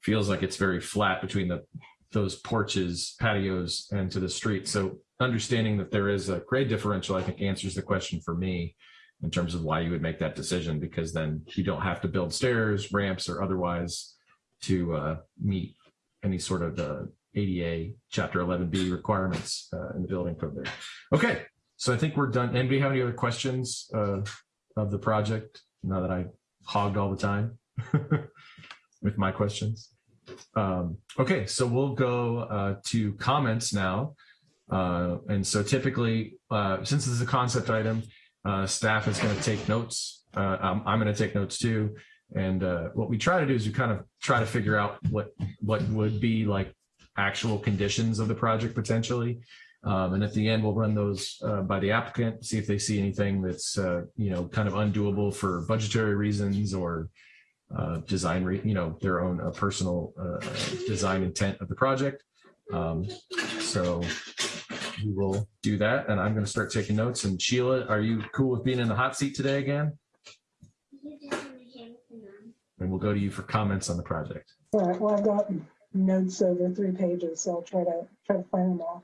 feels like it's very flat between the, those porches, patios and to the street. So understanding that there is a grade differential, I think answers the question for me. in terms of why you would make that decision, because then you don't have to build stairs, ramps, or otherwise to uh, meet any sort of uh, ADA Chapter 11B requirements uh, in the building code there. Okay, so I think we're done. Anybody have any other questions uh, of the project now that I hogged all the time with my questions? Um, okay, so we'll go uh, to comments now. Uh, and so typically, since this is a concept item, staff is going to take notes. I'm, I'm going to take notes too. And uh, what we try to do is we kind of try to figure out what what would be like actual conditions of the project potentially. Um, and at the end, we'll run those uh, by the applicant, see if they see anything that's, uh, you know, kind of undoable for budgetary reasons or uh, design, you know, their own uh, personal uh, design intent of the project. Um, so we will do that. And I'm going to start taking notes. And Sheila, are you cool with being in the hot seat today again? And we'll go to you for comments on the project. All right, well, I've got notes over three pages, so I'll try to, try to find them all.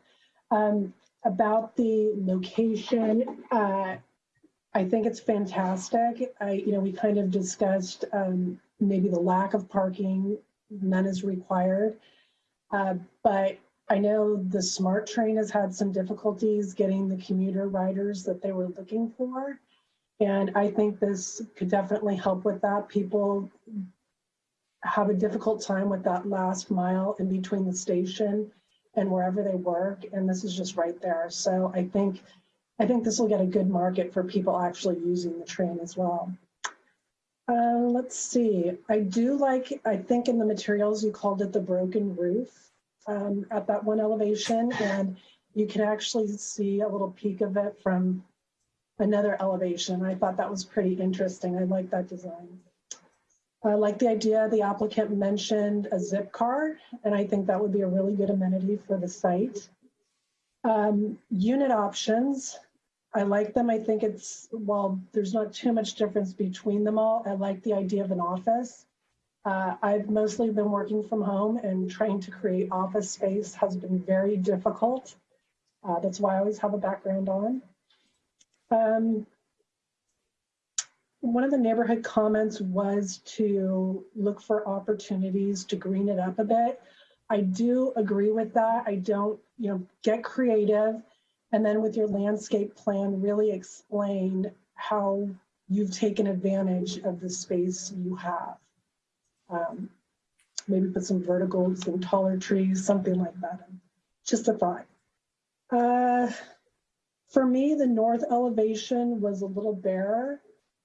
Um, about the location, uh, I think it's fantastic. I, you know, we kind of discussed, um, maybe the lack of parking, none is required. Uh, but I know the SMART train has had some difficulties getting the commuter riders that they were looking for. And I think this could definitely help with that. People have a difficult time with that last mile in between the station and wherever they work. And this is just right there. So I think, I think this will get a good market for people actually using the train as well. Uh, let's see. I do like, I think in the materials you called it the broken roof um, at that one elevation. And you can actually see a little peek of it from another elevation. I thought that was pretty interesting. I like that design. I like the idea the applicant mentioned a zip card, and I think that would be a really good amenity for the site. Um, unit options, I like them. I think it's, well, there's not too much difference between them all. I like the idea of an office. Uh, I've mostly been working from home and trying to create office space has been very difficult. Uh, that's why I always have a background on. Um, one of the neighborhood comments was to look for opportunities to green it up a bit. I do agree with that. I don't, you know, get creative and then with your landscape plan, really explain how you've taken advantage of the space you have. Um, maybe put some verticals, some taller trees, something like that. Just a thought. Uh, for me, the north elevation was a little bare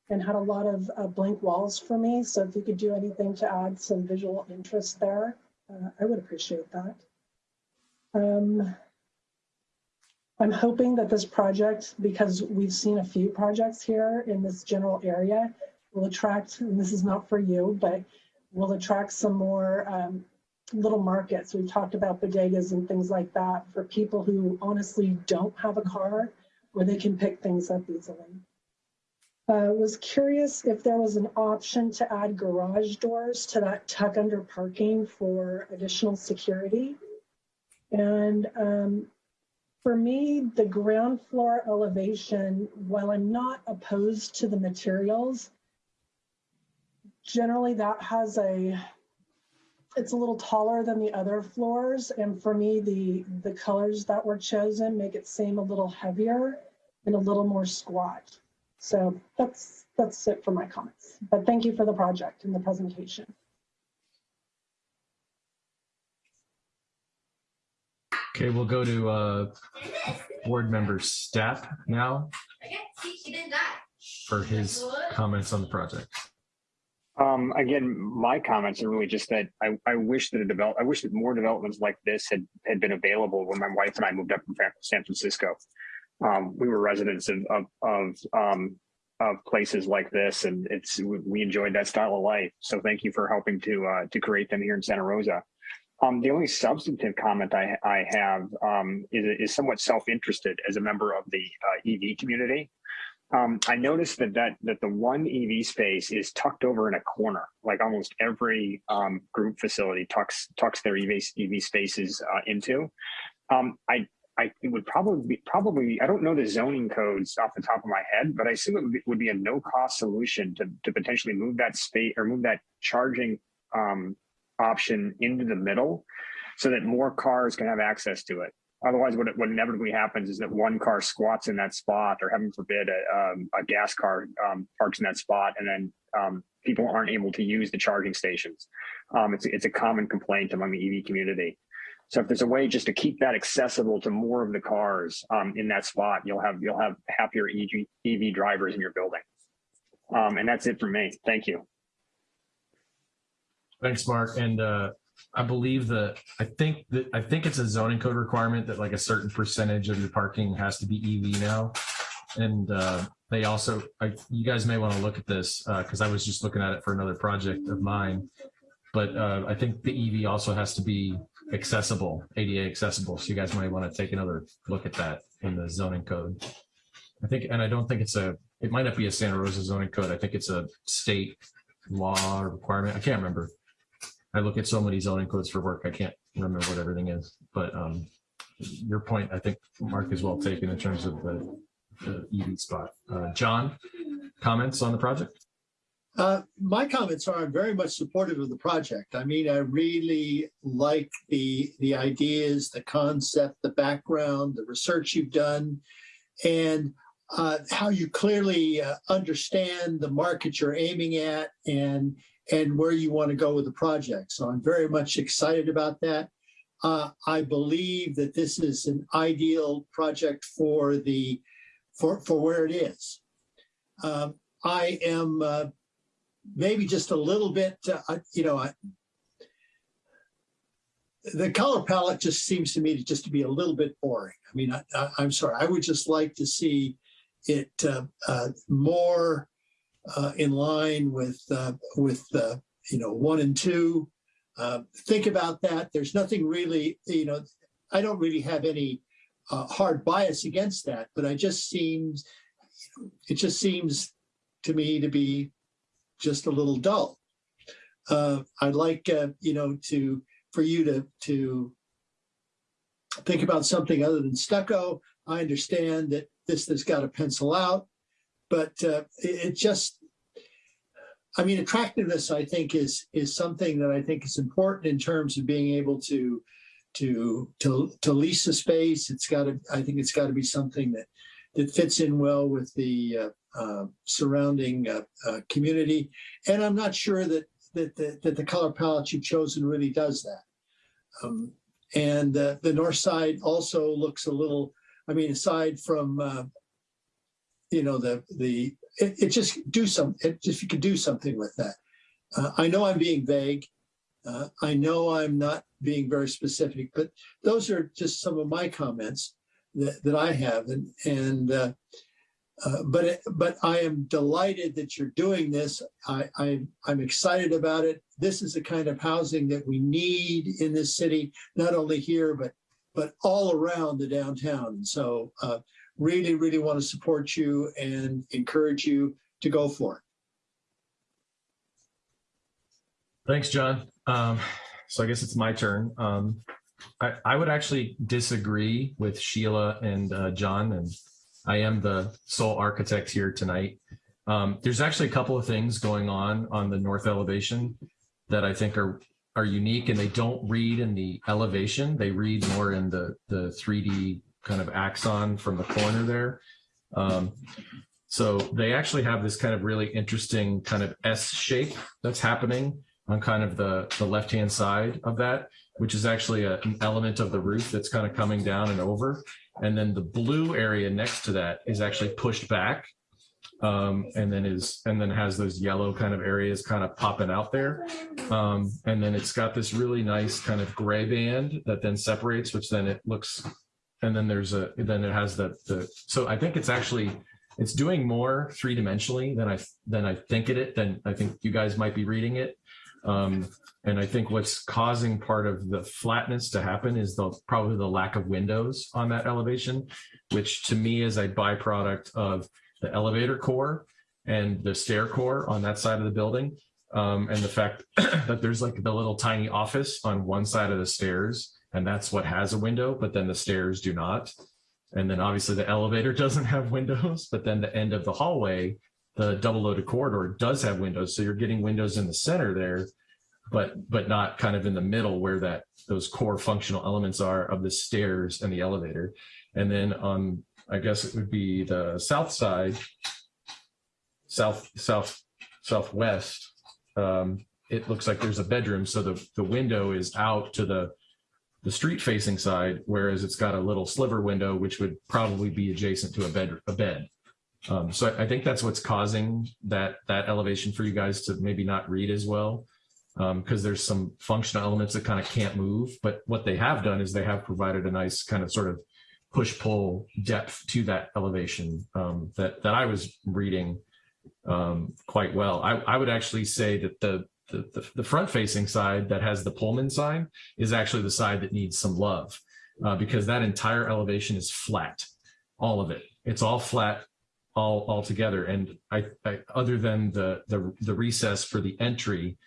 and had a lot of uh, blank walls for me. So if you could do anything to add some visual interest there, uh, I would appreciate that. Um, I'm hoping that this project, because we've seen a few projects here in this general area, will attract, and this is not for you, but will attract some more um, little markets. We've talked about bodegas and things like that for people who honestly don't have a car where they can pick things up easily. Uh, was curious if there was an option to add garage doors to that tuck under parking for additional security. And um, for me, the ground floor elevation, while I'm not opposed to the materials, generally that has a, it's a little taller than the other floors. And for me, the, the colors that were chosen make it seem a little heavier and a little more squat. So that's that's it for my comments. But thank you for the project and the presentation. Okay, we'll go to uh, board member Stapp now for his comments on the project. Um, again, my comments are really just that I, I wish that a develop, I wish that more developments like this had, had been available when my wife and I moved up from San Francisco. Um, we were residents of, of, of, um, of places like this and it's, we enjoyed that style of life. So thank you for helping to, uh, to create them here in Santa Rosa. Um, the only substantive comment I, I have um, is, is somewhat self-interested as a member of the uh, EV community. Um, I noticed that, that that the one EV space is tucked over in a corner, like almost every um, group facility tucks tucks their EV, EV spaces uh, into. Um, I I it would probably be probably I don't know the zoning codes off the top of my head, but I assume it would be, would be a no cost solution to to potentially move that space or move that charging um, option into the middle, so that more cars can have access to it. Otherwise, what, what inevitably happens is that one car squats in that spot, or heaven forbid, a, um, a gas car um, parks in that spot, and then um, people aren't able to use the charging stations. Um, it's, it's a common complaint among the EV community. So if there's a way just to keep that accessible to more of the cars um, in that spot, you'll have you'll have happier EV, EV drivers in your building. Um, and that's it for me. Thank you. Thanks, Mark. And uh, I believe that, I think that, I think it's a zoning code requirement that like a certain percentage of your parking has to be EV now. And uh, they also, I, you guys may want to look at this because I was just looking at it for another project of mine. But uh, I think the EV also has to be accessible, ADA accessible. So you guys might want to take another look at that in the zoning code. I think, and I don't think it's a, it might not be a Santa Rosa zoning code. I think it's a state law requirement. I can't remember. I look at so many zoning codes for work, I can't remember what everything is, but um, your point, I think, Mark, is well taken in terms of the, the EV spot. Uh, John, comments on the project? Uh, my comments are I'm very much supportive of the project. I mean, I really like the the ideas, the concept, the background, the research you've done, and uh, how you clearly uh, understand the market you're aiming at and and where you want to go with the project. So I'm very much excited about that. Uh, I believe that this is an ideal project for the for for where it is. Um, I am uh, maybe just a little bit, uh, you know, I, the color palette just seems to me to just to be a little bit boring. I mean, I, am sorry, I would just like to see it uh, uh, more uh, in line with uh, with uh, you know one and two. Uh, think about that. There's nothing really, you know, I don't really have any hard bias against that, but I just seems it just seems to me to be just a little dull. Uh, I'd like, uh, you know, to for you to to think about something other than stucco. I understand that this has got to pencil out, but uh, it, it just, I mean, attractiveness. I think is is something that I think is important in terms of being able to to to to lease a space. It's got to. I think it's got to be something that that fits in well with the uh, uh, surrounding uh, uh, community. And I'm not sure that that the, that the color palette you've chosen really does that. Um, and uh, the north side also looks a little. I mean, aside from uh, you know the the it, it, just do some. It, if you could do something with that. Uh, I know I'm being vague. I know I'm not being very specific, but those are just some of my comments that, that I have. And, and uh, uh, but it, but I am delighted that you're doing this. I, I I'm excited about it. This is the kind of housing that we need in this city, not only here but but all around the downtown. So uh, really, really want to support you and encourage you to go for it. Thanks, John. Um, so I guess it's my turn. Um, I, I would actually disagree with Sheila and uh, John, and I am the sole architect here tonight. Um, there's actually a couple of things going on on the north elevation that I think are are unique, and they don't read in the elevation. They read more in the the 3D kind of axon from the corner there. Um, so they actually have this kind of really interesting kind of S shape that's happening on kind of the, the left-hand side of that which is actually a, an element of the roof that's kind of coming down and over. And then the blue area next to that is actually pushed back. Um, and then is and then has those yellow kind of areas kind of popping out there. Um, and then it's got this really nice kind of gray band that then separates, which then it looks, and then there's a, then it has the, the so I think it's actually, it's doing more three dimensionally than I, than I think it, than I think you guys might be reading it. Um, and I think what's causing part of the flatness to happen is the probably the lack of windows on that elevation, which to me is a byproduct of the elevator core and the stair core on that side of the building. Um, and the fact that there's like the little tiny office on one side of the stairs And that's what has a window, but then the stairs do not. And then obviously the elevator doesn't have windows, but then the end of the hallway, the double loaded corridor does have windows. So you're getting windows in the center there, but but not kind of in the middle where that those core functional elements are of the stairs and the elevator. And then on, I guess it would be the south side, south, south, southwest, um, it looks like there's a bedroom. So the, the window is out to the, the street facing side, whereas it's got a little sliver window, which would probably be adjacent to a bed, a bed. Um, so I, I think that's what's causing that, that elevation for you guys to maybe not read as well. Um, because there's some functional elements that kind of can't move, but what they have done is they have provided a nice kind of sort of push pull depth to that elevation um, that that I was reading um, quite well. I, I would actually say that the, the the front facing side that has the Pullman sign is actually the side that needs some love uh, because that entire elevation is flat, all of it. It's all flat all all together. And I, I other than the the the recess for the entry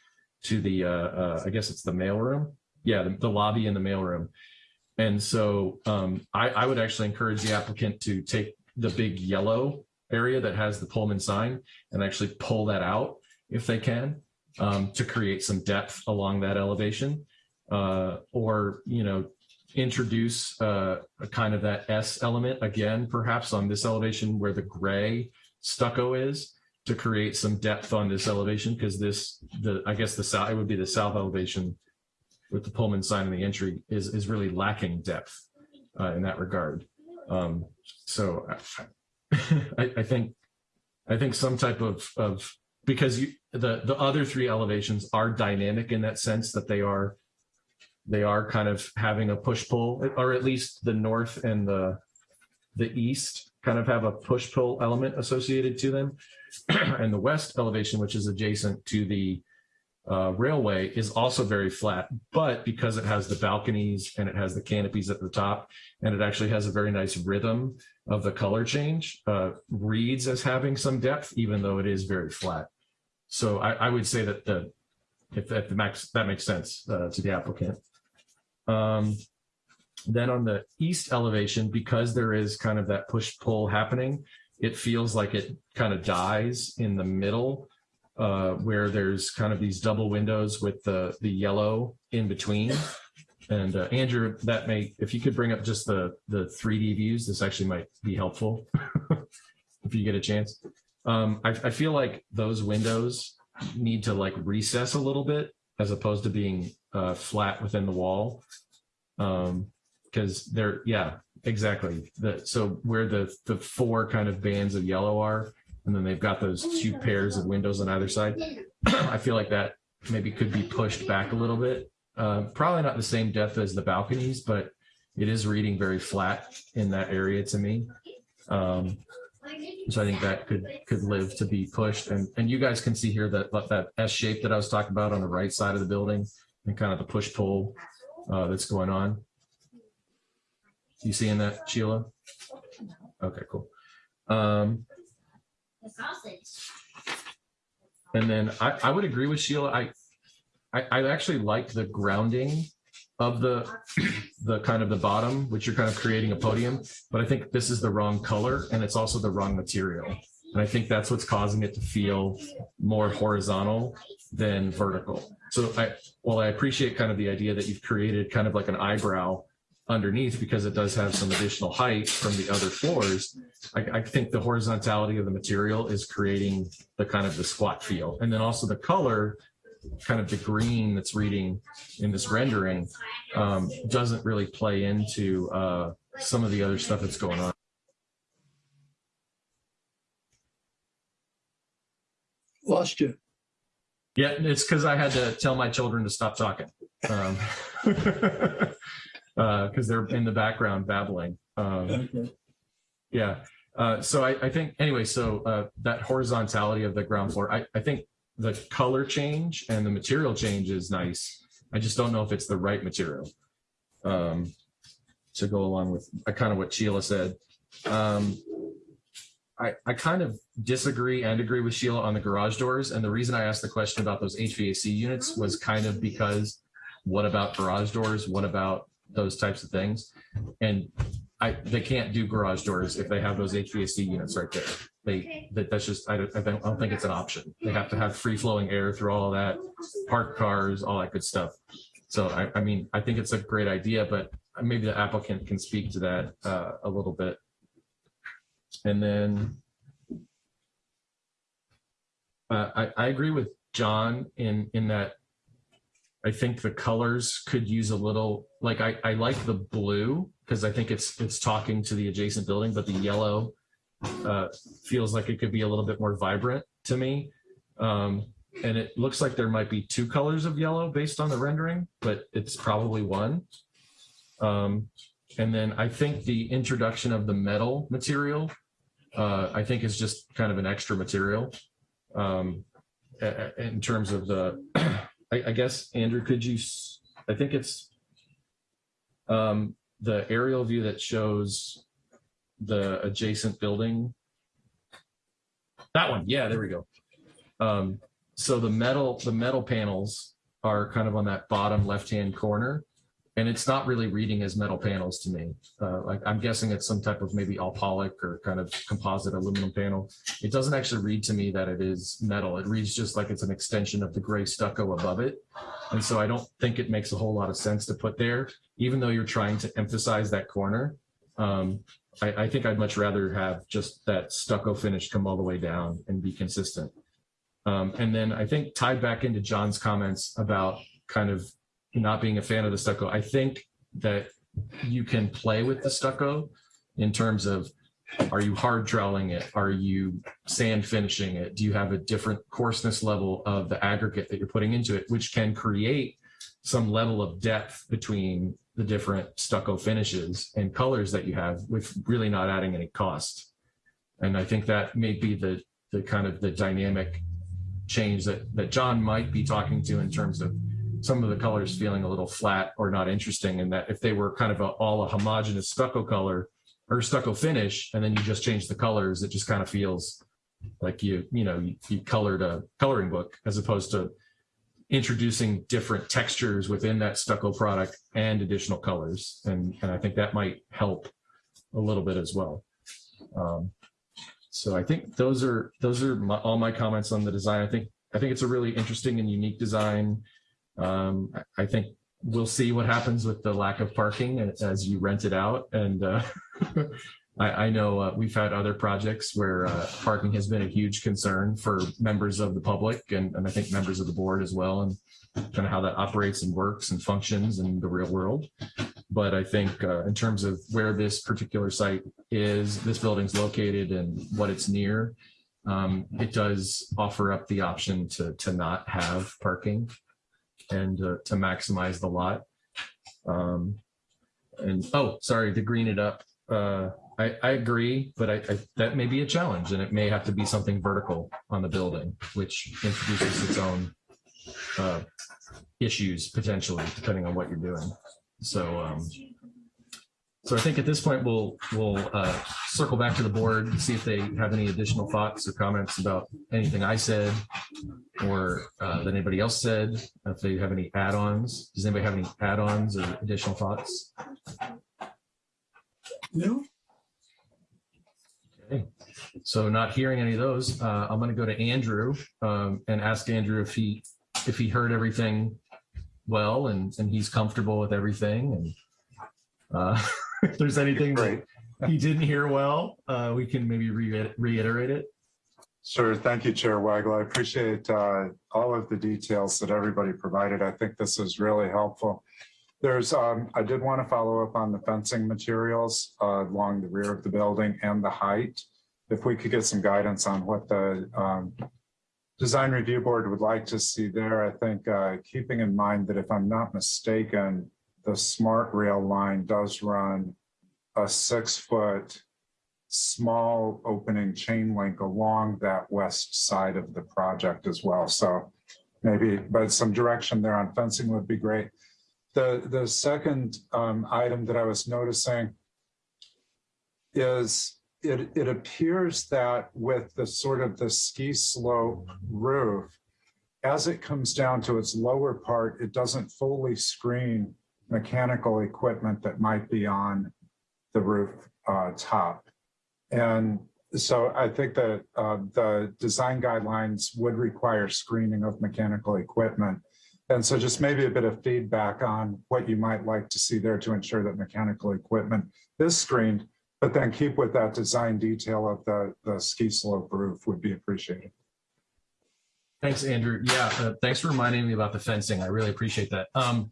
to the uh, uh, I guess it's the mailroom. Yeah, the, the lobby and the mailroom. And so um, I, I would actually encourage the applicant to take the big yellow area that has the Pullman sign and actually pull that out if they can um, to create some depth along that elevation uh, or, you know, introduce uh, a kind of that S element again, perhaps on this elevation where the gray stucco is to create some depth on this elevation because this, the I guess the south, it would be the south elevation with the Pullman sign in the entry is, is really lacking depth uh, in that regard. Um, so I, I think I think some type of of because you, the the other three elevations are dynamic in that sense that they are they are kind of having a push pull or at least the north and the the east kind of have a push pull element associated to them and the west elevation which is adjacent to the uh, railway is also very flat, but because it has the balconies and it has the canopies at the top, and it actually has a very nice rhythm of the color change, uh, reads as having some depth, even though it is very flat. So I, I would say that the, if, if the max, that makes sense uh, to the applicant. Um, then on the east elevation, because there is kind of that push pull happening, it feels like it kind of dies in the middle uh, where there's kind of these double windows with the, the yellow in between. And uh, Andrew, that may, if you could bring up just the, the 3D views, this actually might be helpful if you get a chance. Um, I, I feel like those windows need to like recess a little bit as opposed to being uh, flat within the wall. Um, because they're, yeah, exactly. The, so where the, the four kind of bands of yellow are, and then they've got those two pairs of windows on either side. I feel like that maybe could be pushed back a little bit. Uh, probably not the same depth as the balconies, but it is reading very flat in that area to me. Um, so I think that could could live to be pushed. And and you guys can see here that that S shape that I was talking about on the right side of the building and kind of the push pull uh, that's going on. You seeing that, Sheila? Okay, cool. Um. And then I, I would agree with Sheila. I, I, I actually like the grounding of the, the kind of the bottom, which you're kind of creating a podium, but I think this is the wrong color and it's also the wrong material. And I think that's what's causing it to feel more horizontal than vertical. So I, while I appreciate kind of the idea that you've created kind of like an eyebrow underneath because it does have some additional height from the other floors. I, I, think the horizontality of the material is creating the kind of the squat feel. And then also the color, kind of the green that's reading in this rendering um, doesn't really play into uh, some of the other stuff that's going on. Lost you. Yeah, it's because I had to tell my children to stop talking. Um, because uh, they're in the background babbling. Um, okay. Yeah. Uh, so I, I, think anyway, so uh, that horizontality of the ground floor, I, I, think the color change and the material change is nice. I just don't know if it's the right material um, to go along with uh, kind of what Sheila said. Um, I, I kind of disagree and agree with Sheila on the garage doors. And the reason I asked the question about those HVAC units was kind of because what about garage doors? What about those types of things. And I, they can't do garage doors if they have those HVAC units right there. They, that, that's just, I don't, I don't think it's an option. They have to have free flowing air through all that, parked cars, all that good stuff. So I, I mean, I think it's a great idea, but maybe the applicant can speak to that uh, a little bit. And then uh, I, I agree with John in, in that I think the colors could use a little, like I, I like the blue because I think it's, it's talking to the adjacent building, but the yellow uh, feels like it could be a little bit more vibrant to me. Um, and it looks like there might be two colors of yellow based on the rendering, but it's probably one. Um, and then I think the introduction of the metal material, uh, I think is just kind of an extra material. Um, in terms of the, I, I guess, Andrew, could you, I think it's um, the aerial view that shows the adjacent building. That one, yeah, there we go. Um, so the metal, the metal panels are kind of on that bottom left-hand corner. And it's not really reading as metal panels to me. Uh, like I'm guessing it's some type of maybe alpolic or kind of composite aluminum panel. It doesn't actually read to me that it is metal. It reads just like it's an extension of the gray stucco above it. And so I don't think it makes a whole lot of sense to put there, even though you're trying to emphasize that corner. Um, I, I think I'd much rather have just that stucco finish come all the way down and be consistent. Um, and then I think tied back into John's comments about kind of not being a fan of the stucco, I think that you can play with the stucco in terms of are you hard troweling it? Are you sand finishing it? Do you have a different coarseness level of the aggregate that you're putting into it, which can create some level of depth between the different stucco finishes and colors that you have with really not adding any cost. And I think that may be the, the kind of the dynamic change that, that John might be talking to in terms of some of the colors feeling a little flat or not interesting and that if they were kind of a, all a homogeneous stucco color or stucco finish and then you just change the colors it just kind of feels like you you know you, you colored a coloring book as opposed to introducing different textures within that stucco product and additional colors. And and i think that might help a little bit as well. Um, so i think those are those are my, all my comments on the design. I think i think it's a really interesting and unique design. Um, I- think we'll see what happens with the lack of parking as as you rent it out. And uh, I, I know uh, we've had other projects where uh, parking has been a huge concern for members of the public and, and I think members of the board as well, and kind of how that operates and works and functions in the real world. But I think uh, in terms of where this particular site is, this building's located and what it's near, um, it does offer up the option to, to not have parking and uh, to maximize the lot. Um, and, oh, sorry, to green it up. Uh, I, I agree, but I, I, that may be a challenge and it may have to be something vertical on the building, which introduces its own uh, issues potentially, depending on what you're doing. So, um, so I think at this point, we'll, we'll uh, circle back to the board, see if they have any additional thoughts or comments about anything I said or uh, that anybody else said, if they have any add-ons. Does anybody have any add-ons or additional thoughts? No, Okay. So not hearing any of those, uh, I'm going to go to Andrew um, and ask Andrew if he, if he heard everything well and, and he's comfortable with everything and uh, if there's anything that he didn't hear well, uh, we can maybe re- reiterate it. Sure. Thank you, Chair Weigel. I appreciate uh, all of the details that everybody provided. I think this is really helpful. There's, um, I did want to follow up on the fencing materials uh, along the rear of the building and the height. If we could get some guidance on what the um, Design Review Board would like to see there, I think uh, keeping in mind that if I'm not mistaken, the smart rail line does run a six foot small opening chain link along that west side of the project as well. So maybe, but some direction there on fencing would be great. The, the second um, item that I was noticing is it, it appears that with the sort of the ski slope roof, as it comes down to its lower part, it doesn't fully screen mechanical equipment that might be on the roof uh, top. And so I think that uh, the design guidelines would require screening of mechanical equipment. And so just maybe a bit of feedback on what you might like to see there to ensure that mechanical equipment is screened, but then keep with that design detail of the, the ski slope roof would be appreciated. Thanks, Andrew. Yeah, uh, thanks for reminding me about the fencing. I really appreciate that. Um,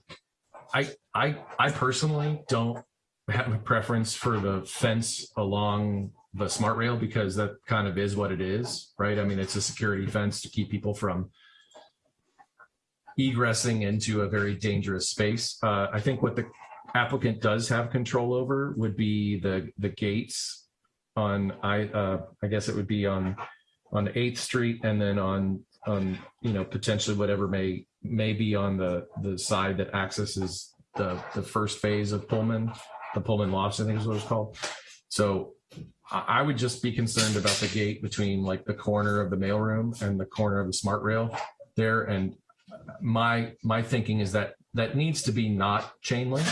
I, I, I personally don't have a preference for the fence along the smart rail because that kind of is what it is, right? I mean, it's a security fence to keep people from egressing into a very dangerous space. Uh, I think what the applicant does have control over would be the, the gates on, I, uh, I guess it would be on, on 8th Street and then on, on, you know, potentially whatever may, may be on the, the side that accesses the, the first phase of Pullman, the Pullman Lofts, I think is what it's called. So I, I would just be concerned about the gate between like the corner of the mailroom and the corner of the smart rail there. And my, my thinking is that that needs to be not chain link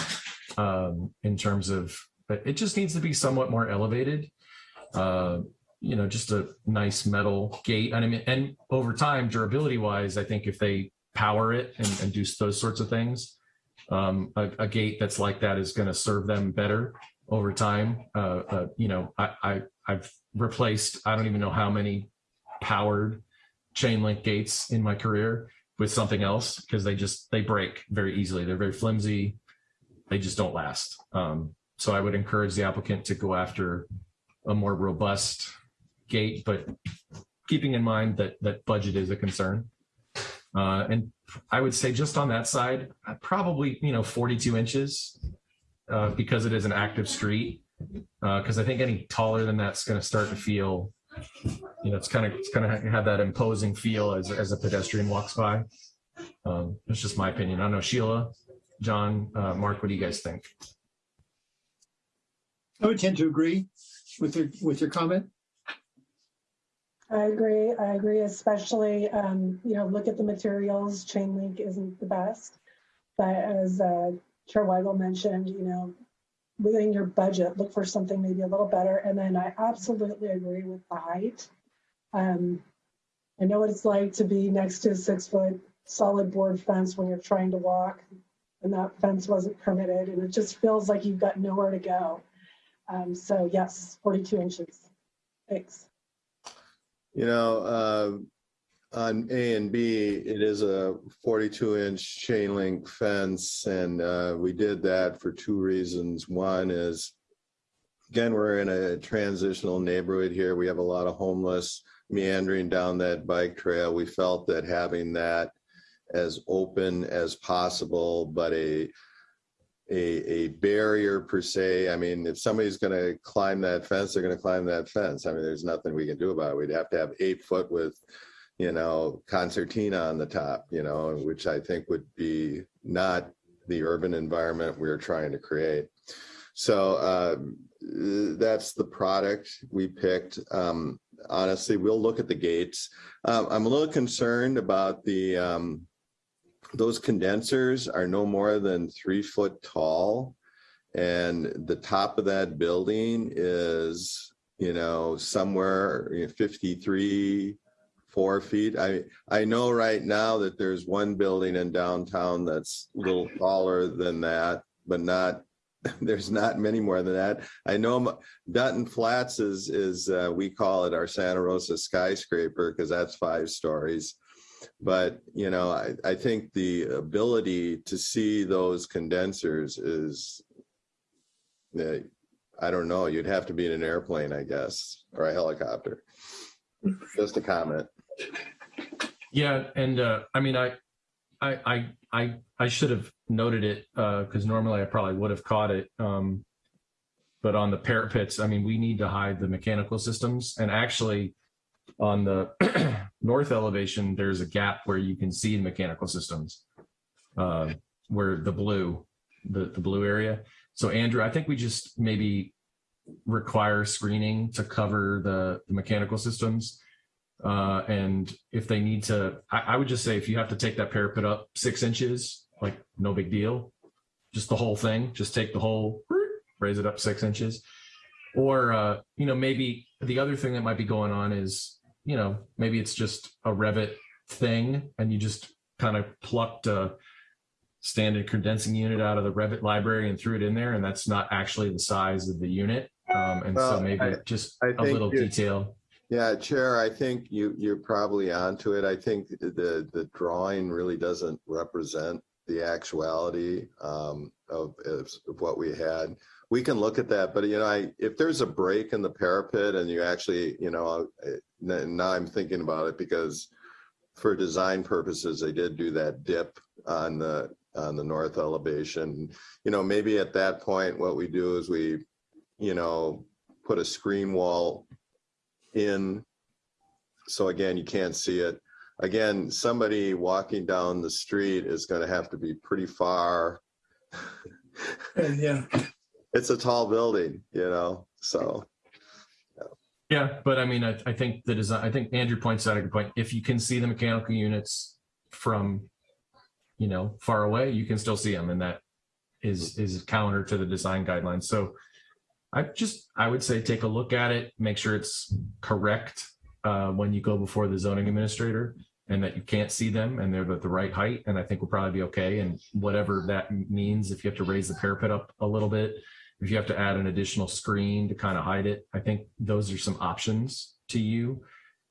um, in terms of, but it just needs to be somewhat more elevated. Uh, you know, just a nice metal gate. And I mean, and over time, durability wise, I think if they power it and, and do those sorts of things, um, a, a gate that's like that is going to serve them better over time. Uh, uh, you know, I, I, I've replaced, I don't even know how many powered chain link gates in my career with something else because they just, they break very easily. They're very flimsy. They just don't last. Um, so I would encourage the applicant to go after a more robust gate, but keeping in mind that that budget is a concern. Uh, and I would say just on that side, uh, probably, you know, 42 inches uh, because it is an active street. Because I think any taller than that's going to start to feel, you know, it's kind of it's kind of have that imposing feel as, as a pedestrian walks by. Um, it's just my opinion. I don't know, Sheila, John, uh, Mark, what do you guys think? I would tend to agree with your, with your comment. I agree. I agree, especially, um, you know, look at the materials. Chain link isn't the best. But as uh, Chair Weigel mentioned, you know, within your budget, look for something maybe a little better. And then I absolutely agree with the height. Um, I know what it's like to be next to a six foot solid board fence when you're trying to walk and that fence wasn't permitted and it just feels like you've got nowhere to go. Um, so yes, 42 inches. Thanks. You know, uh, on A and B, it is a 42 inch chain link fence. And uh, we did that for two reasons. One is, again, we're in a transitional neighborhood here. We have a lot of homeless meandering down that bike trail. We felt that having that as open as possible, but a a, a barrier per se. I mean, if somebody's going to climb that fence, they're going to climb that fence. I mean, there's nothing we can do about it. We'd have to have eight foot with, you know, concertina on the top, you know, which I think would be not the urban environment we're trying to create. So uh, that's the product we picked. Um, honestly, we'll look at the gates. Um, I'm a little concerned about the um, those condensers are no more than three foot tall. And the top of that building is, you know, somewhere you know, 53, four feet. I, I know right now that there's one building in downtown that's a little taller than that, but not, there's not many more than that. I know Dutton Flats is, is uh, we call it our Santa Rosa skyscraper because that's five stories but you know I, I think the ability to see those condensers is uh, i don't know you'd have to be in an airplane i guess or a helicopter just a comment Yeah, and uh, I mean, I, I, I, I, should have noted it because normally I probably would have caught it. Um, but on the parapets, I mean, we need to hide the mechanical systems, and actually, on the north elevation, there's a gap where you can see the mechanical systems, uh, where the blue, the the blue area. So Andrew, I think we just maybe require screening to cover the, the mechanical systems. Uh, and if they need to, I, I would just say if you have to take that parapet up six inches, like no big deal. just the whole thing, just take the whole, raise it up six inches. Or, uh, you know, maybe the other thing that might be going on is, you know, maybe it's just a Revit thing and you just kind of plucked a standard condensing unit out of the Revit library and threw it in there and that's not actually the size of the unit. Um, and so maybe I- just I a little detail. Yeah, Chair, I think you, you're probably onto it. I think the, the drawing really doesn't represent the actuality um, of, of what we had. We can look at that, but you know, I, if there's a break in the parapet and you actually, you know, uh, now I'm thinking about it because for design purposes, they did do that dip on the, on the north elevation. You know, maybe at that point, what we do is we, you know, put a screen wall in. So again, you can't see it. Again, somebody walking down the street is going to have to be pretty far. Yeah, It's a tall building, you know, so. Yeah, but I mean, I, I think the design, I think Andrew points out a good point. If you can see the mechanical units from, you know, far away, you can still see them and that is, is counter to the design guidelines. So I just, I would say, take a look at it, make sure it's correct uh, when you go before the zoning administrator and that you can't see them and they're at the right height. And I think we'll probably be okay. And whatever that means, if you have to raise the parapet up a little bit, if you have to add an additional screen to kind of hide it, I think those are some options to you.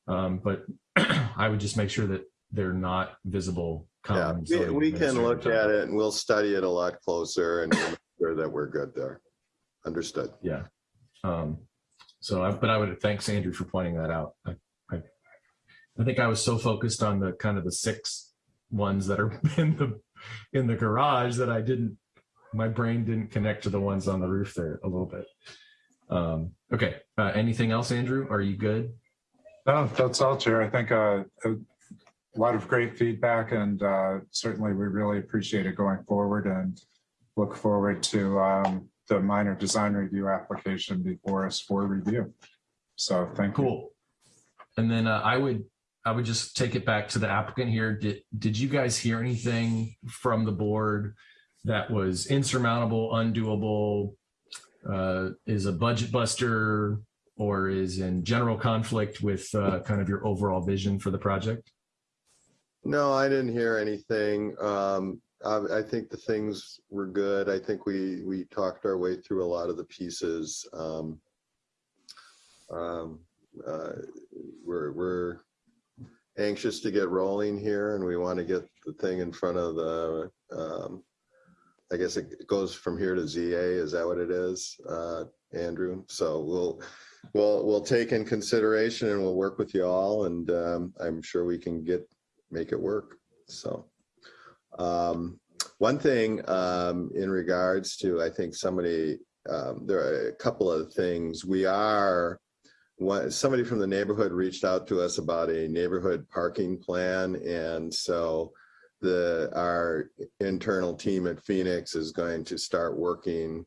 Um, but I would just make sure that they're not visible. Yeah, we, we can look at it and we'll study it a lot closer and we'll make sure that we're good there. Understood. Yeah. Um, so I, but I would, thanks Andrew for pointing that out. I, I, I think I was so focused on the kind of the six ones that are in the, in the garage that I didn't, my brain didn't connect to the ones on the roof there a little bit. Um, okay, uh, anything else, Andrew? Are you good? No, that's all, Chair. I think uh, a lot of great feedback and uh, certainly we really appreciate it going forward and look forward to um, the minor design review application before us for review. So thank you. Cool. And then uh, I would, I would just take it back to the applicant here. Did, did you guys hear anything from the board that was insurmountable, undoable, uh, is a budget buster, or is in general conflict with uh, kind of your overall vision for the project? No, I didn't hear anything. Um, I, I think the things were good. I think we, we talked our way through a lot of the pieces. Um, um, uh, we're, we're anxious to get rolling here and we want to get the thing in front of the, um, I guess it goes from here to ZA. Is that what it is, uh, Andrew? So we'll, we'll, we'll take in consideration and we'll work with you all and, um, I'm sure we can get, make it work. So, um, one thing, um, in regards to, I think somebody, um, there are a couple of things. We are, one, somebody from the neighborhood reached out to us about a neighborhood parking plan. And so the, our internal team at Phoenix is going to start working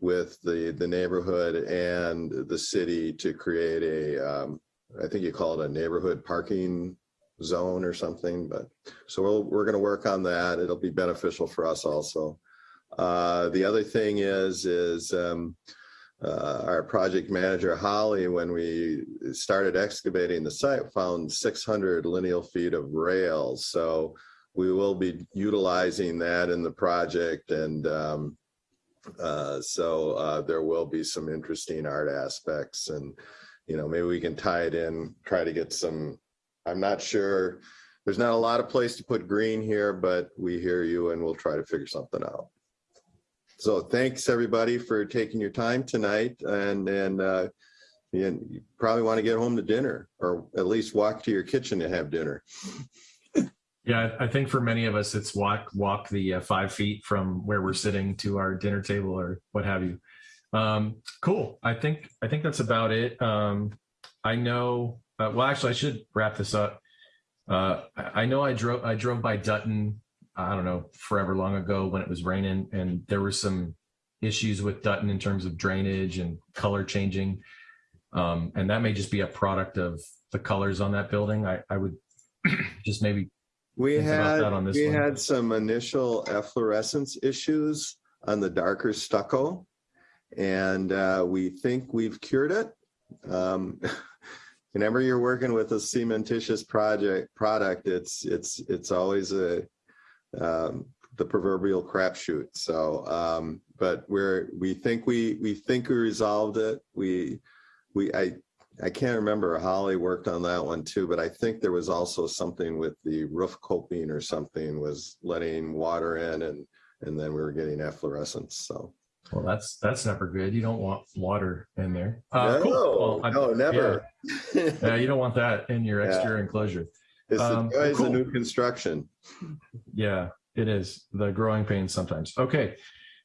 with the, the neighborhood and the city to create a, um, I think you call it a neighborhood parking zone or something, but so we'll, we're going to work on that. It'll be beneficial for us also. Uh, the other thing is, is um, uh, our project manager Holly, when we started excavating the site, found 600 lineal feet of rails. So we will be utilizing that in the project and um, uh, so uh, there will be some interesting art aspects and you know maybe we can tie it in try to get some i'm not sure there's not a lot of place to put green here but we hear you and we'll try to figure something out so thanks everybody for taking your time tonight and and uh you probably want to get home to dinner or at least walk to your kitchen to have dinner Yeah, I I think for many of us, it's walk, walk the uh, five feet from where we're sitting to our dinner table or what have you. Um, cool. I think, I think that's about it. Um, I know, uh, well, actually, I should wrap this up. Uh, I, know I drove, I drove by Dutton, I don't know, forever long ago when it was raining and there were some issues with Dutton in terms of drainage and color changing. Um, and that may just be a product of the colors on that building. I, I would just maybe We had, that on this we one. had some initial efflorescence issues. on the darker stucco. And uh, we think we've cured it. Um, Whenever you're working with a cementitious project product, it's it's it's always a um, the proverbial crapshoot. So, um, but we're we think we we think we resolved it. We we I I can't remember Holly worked on that one too, but I think there was also something with the roof coping or something was letting water in and and then we were getting efflorescence. So Well, that's, that's never good. You don't want water in there. Uh, cool. no, Well, no, never. Yeah, you don't want that in your Yeah. exterior enclosure. It's the Um, cool. of new construction. Yeah, it is the growing pains sometimes. Okay.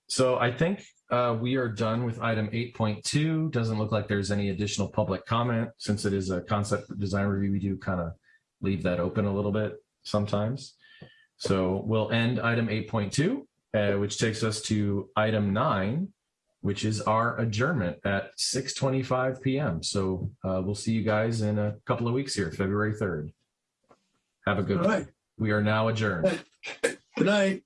So I think uh, we are done with item eight point two. Doesn't look like there's any additional public comment. Since it is a concept design review, we do kind of leave that open a little bit sometimes. So we'll end item eight point two, uh, which takes us to item nine, which is our adjournment at six twenty-five PM. So uh, we'll see you guys in a couple of weeks here, February third. Have a good All one. right, We are now adjourned. good night.